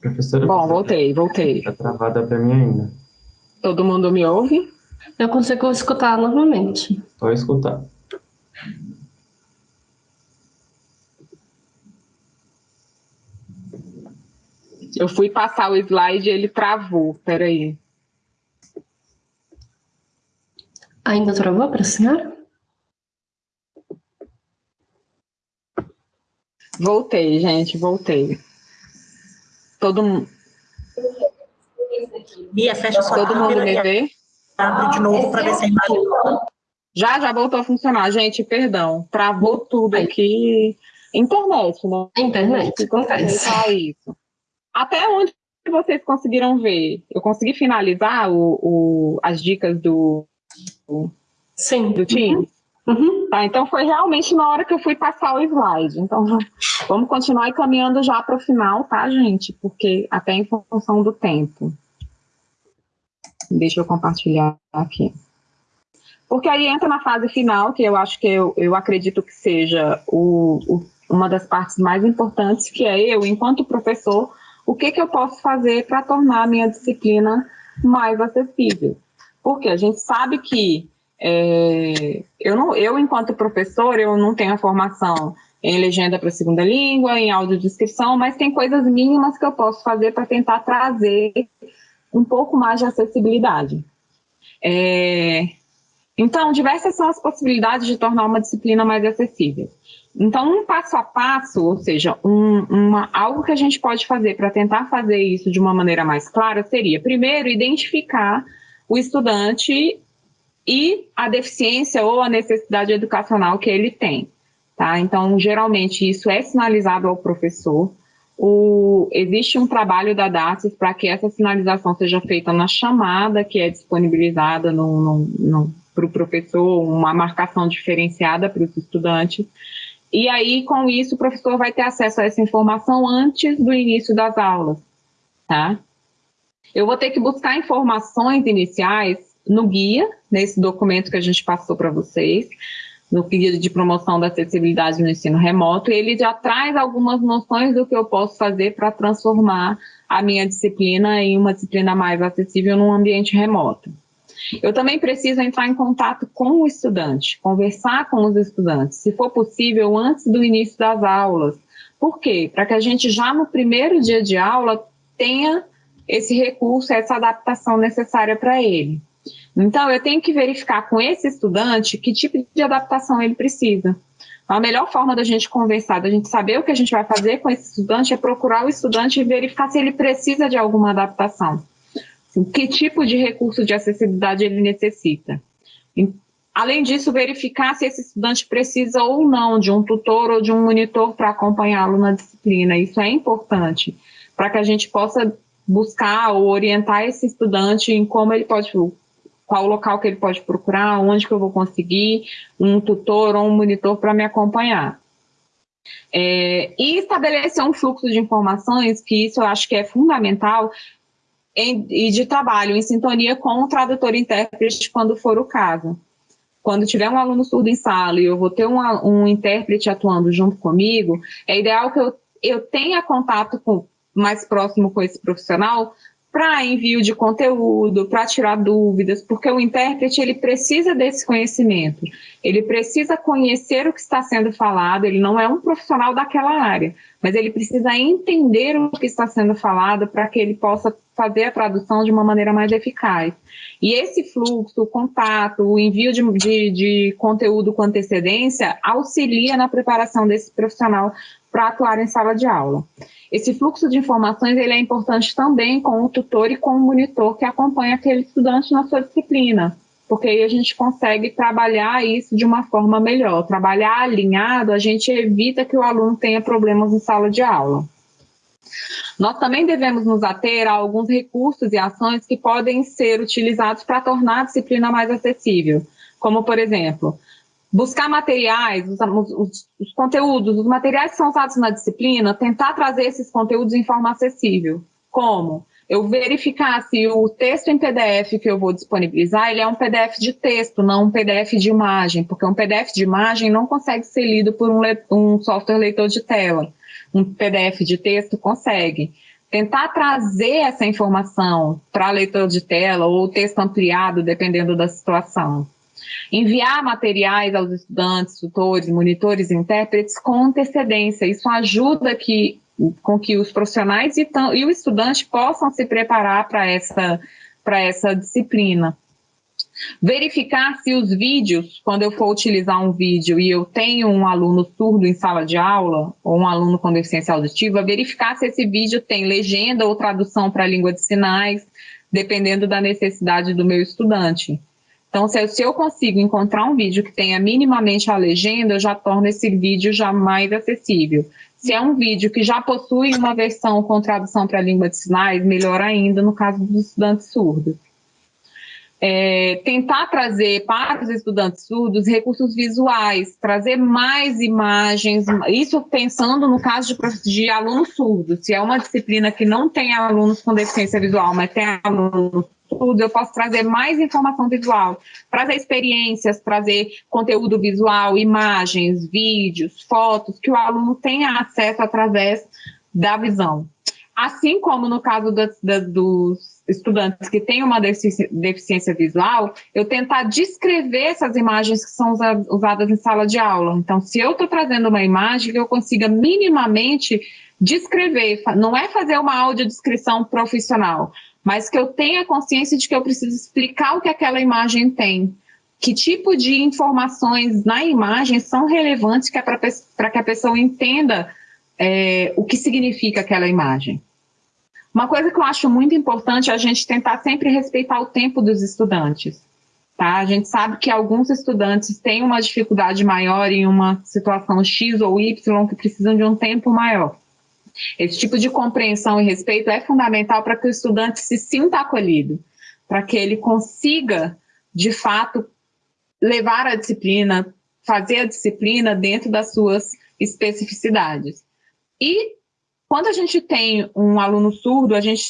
Professora? Bom, voltei, voltei. Está travada para mim ainda. Todo mundo me ouve? Eu consigo escutar novamente. Pode escutar. Eu fui passar o slide e ele travou. Peraí. Ainda travou para a senhora? Voltei, gente, voltei. Todo mundo. Bia, fecha sua Todo mundo me vê? Abre de novo para ver se a imagem. Já, já voltou a funcionar. Gente, perdão. Travou tudo aqui. Internet, né? Internet, acontece. Isso. Até onde vocês conseguiram ver? Eu consegui finalizar o, o as dicas do, do, Sim. do time? Uhum. Tá, então foi realmente na hora que eu fui passar o slide. Então vamos continuar caminhando já para o final, tá, gente? Porque até em função do tempo. Deixa eu compartilhar aqui. Porque aí entra na fase final, que eu acho que eu, eu acredito que seja o, o, uma das partes mais importantes, que é eu, enquanto professor, o que, que eu posso fazer para tornar a minha disciplina mais acessível. Porque a gente sabe que é, eu, não, eu, enquanto professor, eu não tenho a formação em legenda para segunda língua, em audiodescrição, mas tem coisas mínimas que eu posso fazer para tentar trazer um pouco mais de acessibilidade. É, então, diversas são as possibilidades de tornar uma disciplina mais acessível. Então, um passo a passo, ou seja, um, uma, algo que a gente pode fazer para tentar fazer isso de uma maneira mais clara seria, primeiro, identificar o estudante e a deficiência ou a necessidade educacional que ele tem. Tá? Então, geralmente, isso é sinalizado ao professor. O, existe um trabalho da DATES para que essa sinalização seja feita na chamada que é disponibilizada no, no, no, para o professor, uma marcação diferenciada para os estudantes. E aí, com isso, o professor vai ter acesso a essa informação antes do início das aulas, tá? Eu vou ter que buscar informações iniciais no guia, nesse documento que a gente passou para vocês, no guia de promoção da acessibilidade no ensino remoto, ele já traz algumas noções do que eu posso fazer para transformar a minha disciplina em uma disciplina mais acessível num ambiente remoto. Eu também preciso entrar em contato com o estudante, conversar com os estudantes, se for possível, antes do início das aulas. Por quê? Para que a gente já no primeiro dia de aula tenha esse recurso, essa adaptação necessária para ele. Então, eu tenho que verificar com esse estudante que tipo de adaptação ele precisa. A melhor forma da gente conversar, da gente saber o que a gente vai fazer com esse estudante é procurar o estudante e verificar se ele precisa de alguma adaptação que tipo de recurso de acessibilidade ele necessita. Além disso, verificar se esse estudante precisa ou não de um tutor ou de um monitor para acompanhá-lo na disciplina. Isso é importante, para que a gente possa buscar ou orientar esse estudante em como ele pode, qual local que ele pode procurar, onde que eu vou conseguir um tutor ou um monitor para me acompanhar. É, e estabelecer um fluxo de informações, que isso eu acho que é fundamental, em, e de trabalho em sintonia com o tradutor e intérprete quando for o caso. Quando tiver um aluno surdo em sala e eu vou ter um, um intérprete atuando junto comigo, é ideal que eu, eu tenha contato com, mais próximo com esse profissional para envio de conteúdo, para tirar dúvidas, porque o intérprete ele precisa desse conhecimento, ele precisa conhecer o que está sendo falado, ele não é um profissional daquela área, mas ele precisa entender o que está sendo falado para que ele possa fazer a tradução de uma maneira mais eficaz. E esse fluxo, o contato, o envio de, de, de conteúdo com antecedência auxilia na preparação desse profissional para atuar em sala de aula. Esse fluxo de informações ele é importante também com o tutor e com o monitor que acompanha aquele estudante na sua disciplina, porque aí a gente consegue trabalhar isso de uma forma melhor. Trabalhar alinhado, a gente evita que o aluno tenha problemas em sala de aula. Nós também devemos nos ater a alguns recursos e ações que podem ser utilizados para tornar a disciplina mais acessível, como, por exemplo, buscar materiais, os, os, os, conteúdos, os materiais que são usados na disciplina, tentar trazer esses conteúdos em forma acessível. Como? Eu verificar se o texto em PDF que eu vou disponibilizar, ele é um PDF de texto, não um PDF de imagem, porque um PDF de imagem não consegue ser lido por um, um software leitor de tela. Um PDF de texto consegue tentar trazer essa informação para leitor de tela ou texto ampliado, dependendo da situação. Enviar materiais aos estudantes, tutores, monitores e intérpretes com antecedência. Isso ajuda que, com que os profissionais e, e o estudante possam se preparar para essa, essa disciplina. Verificar se os vídeos, quando eu for utilizar um vídeo e eu tenho um aluno surdo em sala de aula, ou um aluno com deficiência auditiva, verificar se esse vídeo tem legenda ou tradução para a língua de sinais, dependendo da necessidade do meu estudante. Então, se eu, consigo encontrar um vídeo que tenha minimamente a legenda, eu já torno esse vídeo já mais acessível. Se é um vídeo que já possui uma versão com tradução para a língua de sinais, melhor ainda no caso dos estudantes surdos. É, tentar trazer para os estudantes surdos recursos visuais, trazer mais imagens, isso pensando no caso de, de alunos surdos. Se é uma disciplina que não tem alunos com deficiência visual, mas tem alunos estudos, eu posso trazer mais informação visual, trazer experiências, trazer conteúdo visual, imagens, vídeos, fotos, que o aluno tenha acesso através da visão. Assim como no caso dos estudantes que têm uma deficiência, visual, eu tentar descrever essas imagens que são usadas em sala de aula. Então, se eu estou trazendo uma imagem que eu consiga minimamente descrever, não é fazer uma audiodescrição profissional, mas que eu tenha consciência de que eu preciso explicar o que aquela imagem tem. Que tipo de informações na imagem são relevantes é para que a pessoa entenda é, o que significa aquela imagem. Uma coisa que eu acho muito importante é a gente tentar sempre respeitar o tempo dos estudantes. Tá? A gente sabe que alguns estudantes têm uma dificuldade maior em uma situação X ou Y que precisam de um tempo maior. Esse tipo de compreensão e respeito é fundamental para que o estudante se sinta acolhido, para que ele consiga, de fato, levar a disciplina, fazer a disciplina dentro das suas especificidades. E quando a gente tem um aluno surdo, a gente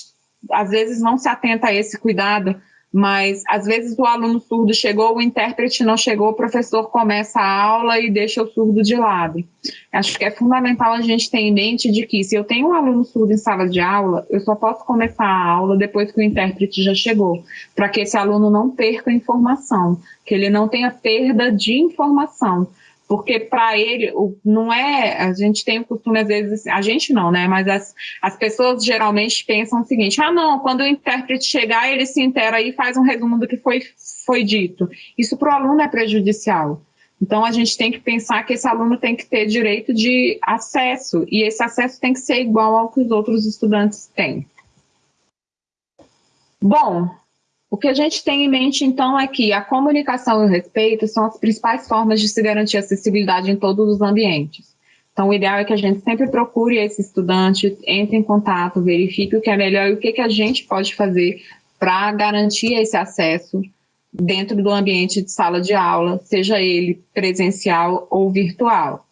às vezes não se atenta a esse cuidado mas às vezes o aluno surdo chegou, o intérprete não chegou, o professor começa a aula e deixa o surdo de lado. Acho que é fundamental a gente ter em mente de que se eu tenho um aluno surdo em sala de aula, eu só posso começar a aula depois que o intérprete já chegou, para que esse aluno não perca informação, que ele não tenha perda de informação porque para ele não é, a gente tem o costume às vezes, a gente não, né, mas as, as pessoas geralmente pensam o seguinte, ah não, quando o intérprete chegar, ele se intera e faz um resumo do que foi, foi dito. Isso para o aluno é prejudicial. Então, a gente tem que pensar que esse aluno tem que ter direito de acesso, e esse acesso tem que ser igual ao que os outros estudantes têm. Bom, o que a gente tem em mente, então, é que a comunicação e o respeito são as principais formas de se garantir acessibilidade em todos os ambientes. Então, o ideal é que a gente sempre procure esse estudante, entre em contato, verifique o que é melhor e o que, que a gente pode fazer para garantir esse acesso dentro do ambiente de sala de aula, seja ele presencial ou virtual.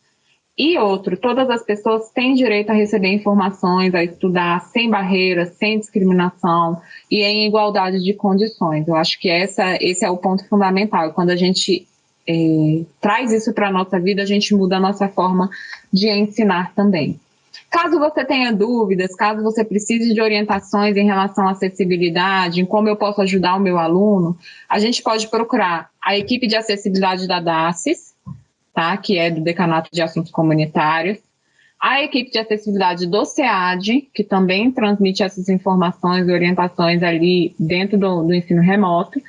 E outro, todas as pessoas têm direito a receber informações, a estudar sem barreiras, sem discriminação e em igualdade de condições. Eu acho que essa, esse é o ponto fundamental. Quando a gente é, traz isso para a nossa vida, a gente muda a nossa forma de ensinar também. Caso você tenha dúvidas, caso você precise de orientações em relação à acessibilidade, em como eu posso ajudar o meu aluno, a gente pode procurar a equipe de acessibilidade da DACES, tá? que é do Decanato de Assuntos Comunitários. a equipe de acessibilidade do SEAD, que também transmite essas informações e orientações ali dentro do, do ensino remoto,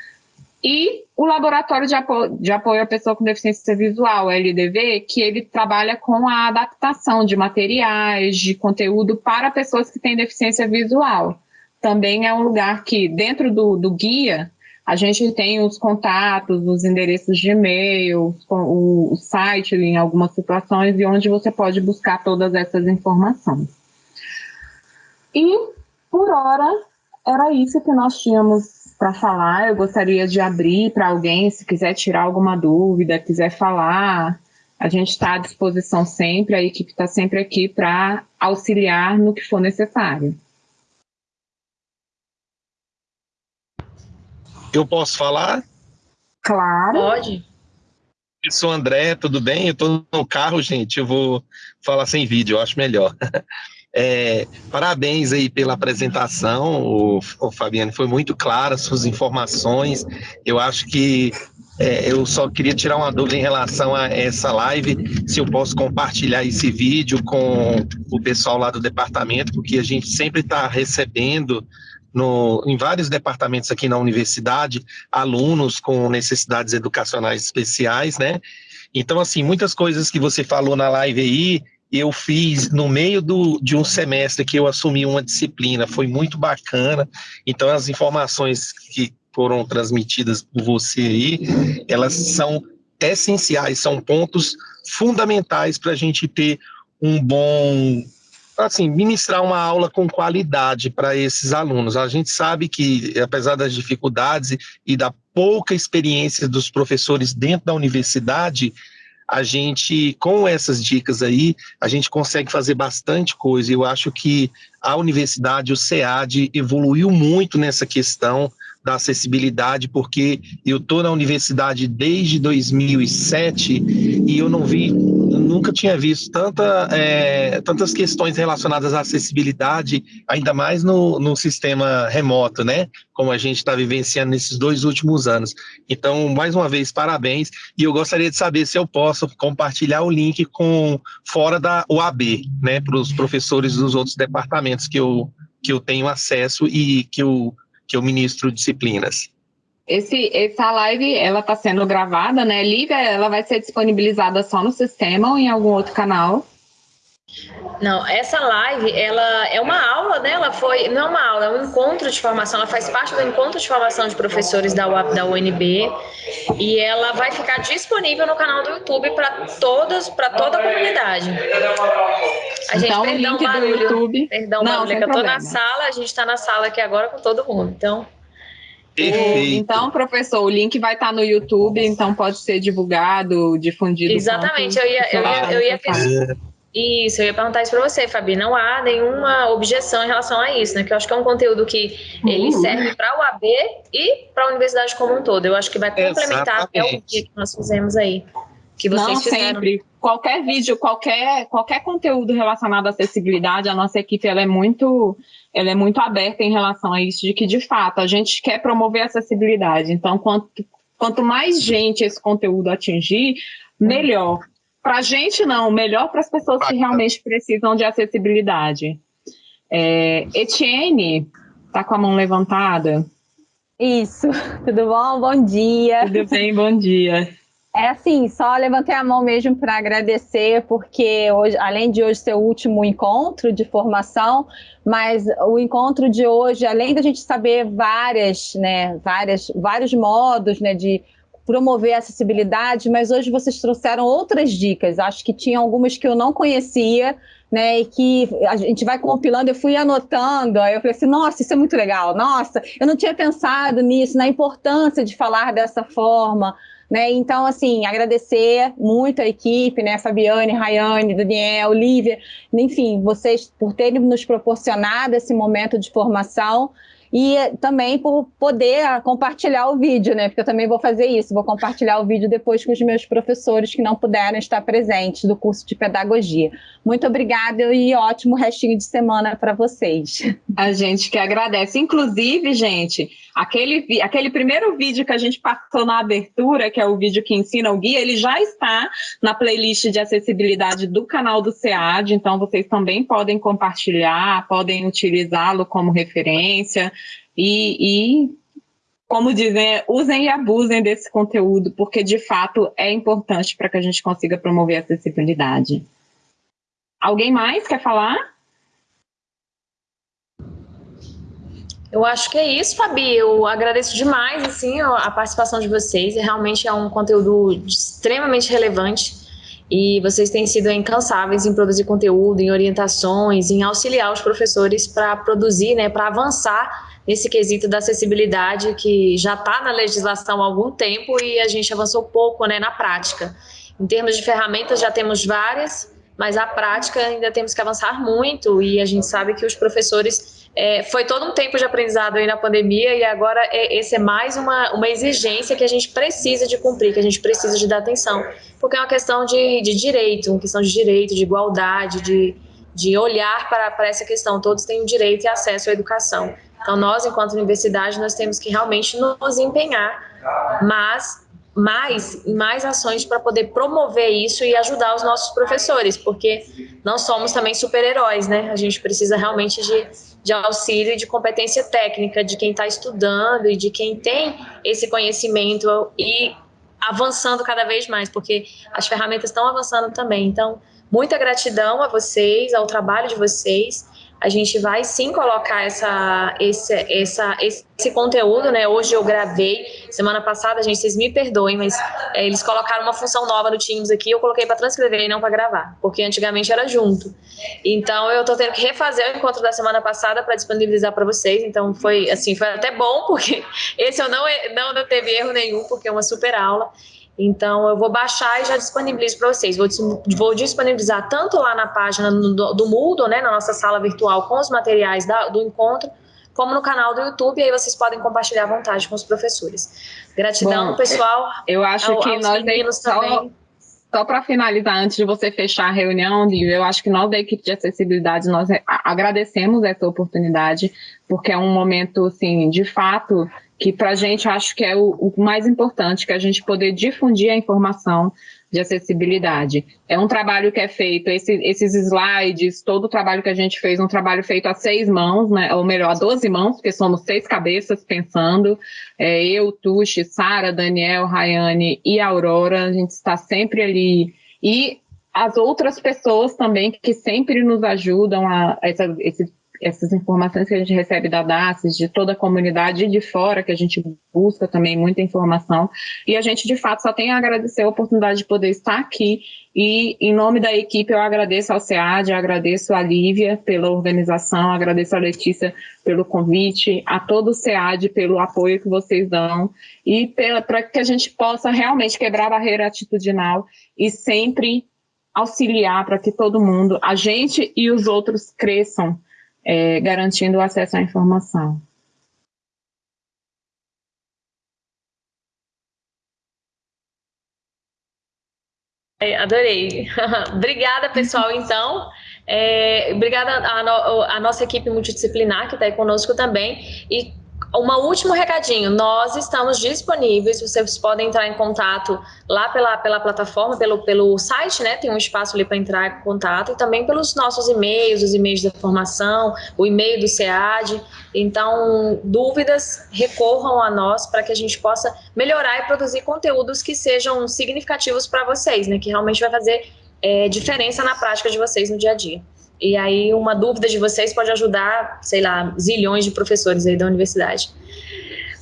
e o Laboratório de Apoio, de Apoio à Pessoa com Deficiência Visual, LDV, que ele trabalha com a adaptação de materiais, de conteúdo para pessoas que têm deficiência visual. Também é um lugar que, dentro do, do guia, a gente tem os contatos, os endereços de e-mail, o, site em algumas situações e onde você pode buscar todas essas informações. E, por hora, era isso que nós tínhamos para falar. Eu gostaria de abrir para alguém, se quiser tirar alguma dúvida, quiser falar. A gente está à disposição sempre, a equipe está sempre aqui para auxiliar no que for necessário. Eu posso falar? Claro. Pode. Eu sou o André, tudo bem? Eu estou no carro, gente. Eu vou falar sem vídeo, eu acho melhor. É, parabéns aí pela apresentação, o, o Fabiano, foi muito clara suas informações. Eu acho que é, eu só queria tirar uma dúvida em relação a essa live, se eu posso compartilhar esse vídeo com o pessoal lá do departamento, porque a gente sempre está recebendo no, em vários departamentos aqui na universidade, alunos com necessidades educacionais especiais, né? Então, assim, muitas coisas que você falou na live aí, eu fiz no meio do, de um semestre que eu assumi uma disciplina, foi muito bacana. Então, as informações que foram transmitidas por você aí, elas são essenciais, são pontos fundamentais para a gente ter um bom assim, ministrar uma aula com qualidade para esses alunos. A gente sabe que, apesar das dificuldades e da pouca experiência dos professores dentro da universidade, a gente, com essas dicas aí, a gente consegue fazer bastante coisa. Eu acho que a universidade, o SEAD, evoluiu muito nessa questão da acessibilidade, porque eu estou na universidade desde 2007 e eu não vi nunca tinha visto tanta, é, tantas questões relacionadas à acessibilidade, ainda mais no, no sistema remoto, né? Como a gente está vivenciando nesses dois últimos anos. Então, mais uma vez, parabéns. E eu gostaria de saber se eu posso compartilhar o link com fora da UAB, né? Para os professores dos outros departamentos que eu, que eu tenho acesso e que eu, que eu ministro disciplinas. Esse, essa live, ela está sendo gravada, né? Lívia, ela vai ser disponibilizada só no sistema ou em algum outro canal? Não, essa live, ela é uma aula, né? Ela foi, não é uma aula, é um encontro de formação, ela faz parte do encontro de formação de professores da, UAP, da UNB e ela vai ficar disponível no canal do YouTube para todas, para toda a comunidade. A gente, então, perdão, link barulho, do YouTube. Perdão, não, barulho, é que eu tô na sala, a gente está na sala aqui agora com todo mundo, então... Perfeito. Então, professor, o link vai estar no YouTube, então pode ser divulgado, difundido. Exatamente, eu ia, eu ia, eu ia isso, eu ia perguntar isso para você, Fabi. Não há nenhuma objeção em relação a isso, né? Que eu acho que é um conteúdo que ele Uhum. serve para o AB e para a universidade como um todo. Eu acho que vai complementar até o que nós fizemos aí. Que vocês Não, fizeram. sempre. Qualquer vídeo, qualquer, qualquer conteúdo relacionado à acessibilidade, a nossa equipe ela é muito ela é muito aberta em relação a isso, de que, de fato, a gente quer promover acessibilidade. Então, quanto, quanto mais gente esse conteúdo atingir, melhor. Para a gente, não, melhor para as pessoas que realmente precisam de acessibilidade. É, Etienne, tá com a mão levantada? Isso, tudo bom? Bom dia. Tudo bem, bom dia. É assim, só levantei a mão mesmo para agradecer, porque hoje, além de hoje ser o último encontro de formação, mas o encontro de hoje, além da gente saber várias, né, várias, vários modos, né, de promover a acessibilidade, mas hoje vocês trouxeram outras dicas. Acho que tinha algumas que eu não conhecia, né, e que a gente vai compilando, eu fui anotando, aí eu falei assim, nossa, isso é muito legal, nossa, eu não tinha pensado nisso, na importância de falar dessa forma, né? Então, assim, agradecer muito a equipe, né? Fabiane, Rayane, Daniel, Lívia, enfim, vocês por terem nos proporcionado esse momento de formação e também por poder ah, compartilhar o vídeo, né? Porque eu também vou fazer isso, vou compartilhar o vídeo depois com os meus professores que não puderam estar presentes do curso de pedagogia. Muito obrigada e ótimo restinho de semana para vocês. A gente que agradece. Inclusive, gente, Aquele, aquele primeiro vídeo que a gente passou na abertura, que é o vídeo que ensina o guia, ele já está na playlist de acessibilidade do canal do SEAD, então vocês também podem compartilhar, podem utilizá-lo como referência e, e como dizem, usem e abusem desse conteúdo, porque de fato é importante para que a gente consiga promover a acessibilidade. Alguém mais quer falar? Eu acho que é isso, Fabi. Eu agradeço demais assim, a participação de vocês. Realmente é um conteúdo extremamente relevante e vocês têm sido incansáveis em produzir conteúdo, em orientações, em auxiliar os professores para produzir, né, para avançar nesse quesito da acessibilidade que já está na legislação há algum tempo e a gente avançou pouco né, na prática. Em termos de ferramentas, já temos várias, mas a prática ainda temos que avançar muito e a gente sabe que os professores é, foi todo um tempo de aprendizado aí na pandemia e agora é, esse é mais uma, uma exigência que a gente precisa de cumprir, que a gente precisa de dar atenção, porque é uma questão de, de direito, uma questão de direito, de igualdade, de, de olhar para, para essa questão. Todos têm o direito e acesso à educação. Então, nós, enquanto universidade, nós temos que realmente nos empenhar, mas mais mais ações para poder promover isso e ajudar os nossos professores, porque não somos também super-heróis, né? A gente precisa realmente de, de auxílio e de competência técnica de quem está estudando e de quem tem esse conhecimento e avançando cada vez mais, porque as ferramentas estão avançando também. Então, muita gratidão a vocês, ao trabalho de vocês a gente vai sim colocar essa, esse, essa, esse conteúdo, né? Hoje eu gravei, semana passada, gente, vocês me perdoem, mas é, eles colocaram uma função nova no Teams aqui, eu coloquei para transcrever e não para gravar, porque antigamente era junto. Então eu tô tendo que refazer o encontro da semana passada para disponibilizar para vocês, então foi assim, foi até bom, porque esse eu não, não, não teve erro nenhum, porque é uma super aula. Então, eu vou baixar e já disponibilizo para vocês. Vou, vou, disponibilizar tanto lá na página do, do Moodle, né, na nossa sala virtual, com os materiais da, do encontro, como no canal do YouTube, e aí vocês podem compartilhar à vontade com os professores. Gratidão, Bom, pessoal. Eu acho ao, que nós meninos também. Só para finalizar, antes de você fechar a reunião, eu acho que nós da equipe de acessibilidade, nós agradecemos essa oportunidade, porque é um momento, assim, de fato, que para a gente acho que é o, o, mais importante, que a gente poder difundir a informação de acessibilidade. É um trabalho que é feito, esse, esses slides, todo o trabalho que a gente fez, um trabalho feito a seis mãos, né, ou melhor, a doze mãos, porque somos seis cabeças pensando, é, eu, Tuxi, Sara, Daniel, Rayane e Aurora, a gente está sempre ali, e as outras pessoas também que sempre nos ajudam a, a essa, esse essas informações que a gente recebe da DACES, de toda a comunidade de fora, que a gente busca também muita informação, e a gente, de fato, só tem a agradecer a oportunidade de poder estar aqui, e em nome da equipe eu agradeço ao SEAD, agradeço a Lívia pela organização, agradeço a Letícia pelo convite, a todo o SEAD pelo apoio que vocês dão, e para que a gente possa realmente quebrar a barreira atitudinal e sempre auxiliar para que todo mundo, a gente e os outros cresçam é, garantindo o acesso à informação. Adorei. obrigada, pessoal, então. É, obrigada à, no, nossa equipe multidisciplinar que está aí conosco também. E um último recadinho, nós estamos disponíveis, vocês podem entrar em contato lá pela, pela plataforma, pelo, pelo site, né, tem um espaço ali para entrar em contato, e também pelos nossos e-mails, os e-mails da formação, o e-mail do SEAD, então, dúvidas, recorram a nós para que a gente possa melhorar e produzir conteúdos que sejam significativos para vocês, né, que realmente vai fazer é, diferença na prática de vocês no dia a dia. E aí uma dúvida de vocês pode ajudar, sei lá, zilhões de professores aí da universidade.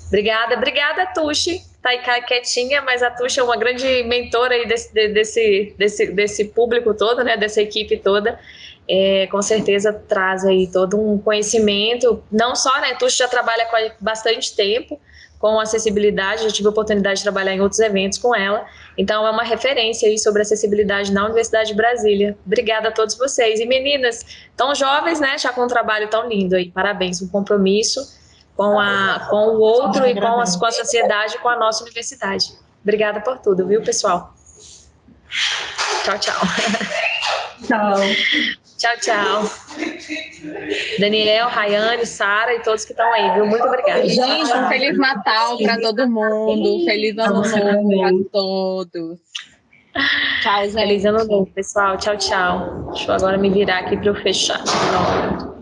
Obrigada, obrigada, Tuxi. Aí quietinha, mas a Tuxi é uma grande mentora aí desse, desse, desse, desse público todo, né, dessa equipe toda. É, com certeza traz aí todo um conhecimento, não só, né, Tuxi já trabalha com bastante tempo, com acessibilidade, já tive a oportunidade de trabalhar em outros eventos com ela, então é uma referência aí sobre acessibilidade na Universidade de Brasília. Obrigada a todos vocês. E meninas, tão jovens, né, já com um trabalho tão lindo aí, parabéns, um compromisso com, a, com o outro e com, as, com a sociedade, com a nossa universidade. Obrigada por tudo, viu, pessoal? Tchau, tchau. Tchau. Tchau, tchau. Daniel, Rayane, Sara e todos que estão aí, viu? Muito obrigada. Gente, um Feliz Natal para todo mundo. Feliz Ano Novo para todos. Tchau, gente. Feliz Ano Novo, pessoal. Tchau, tchau. Deixa eu agora me virar aqui para eu fechar. Pronto.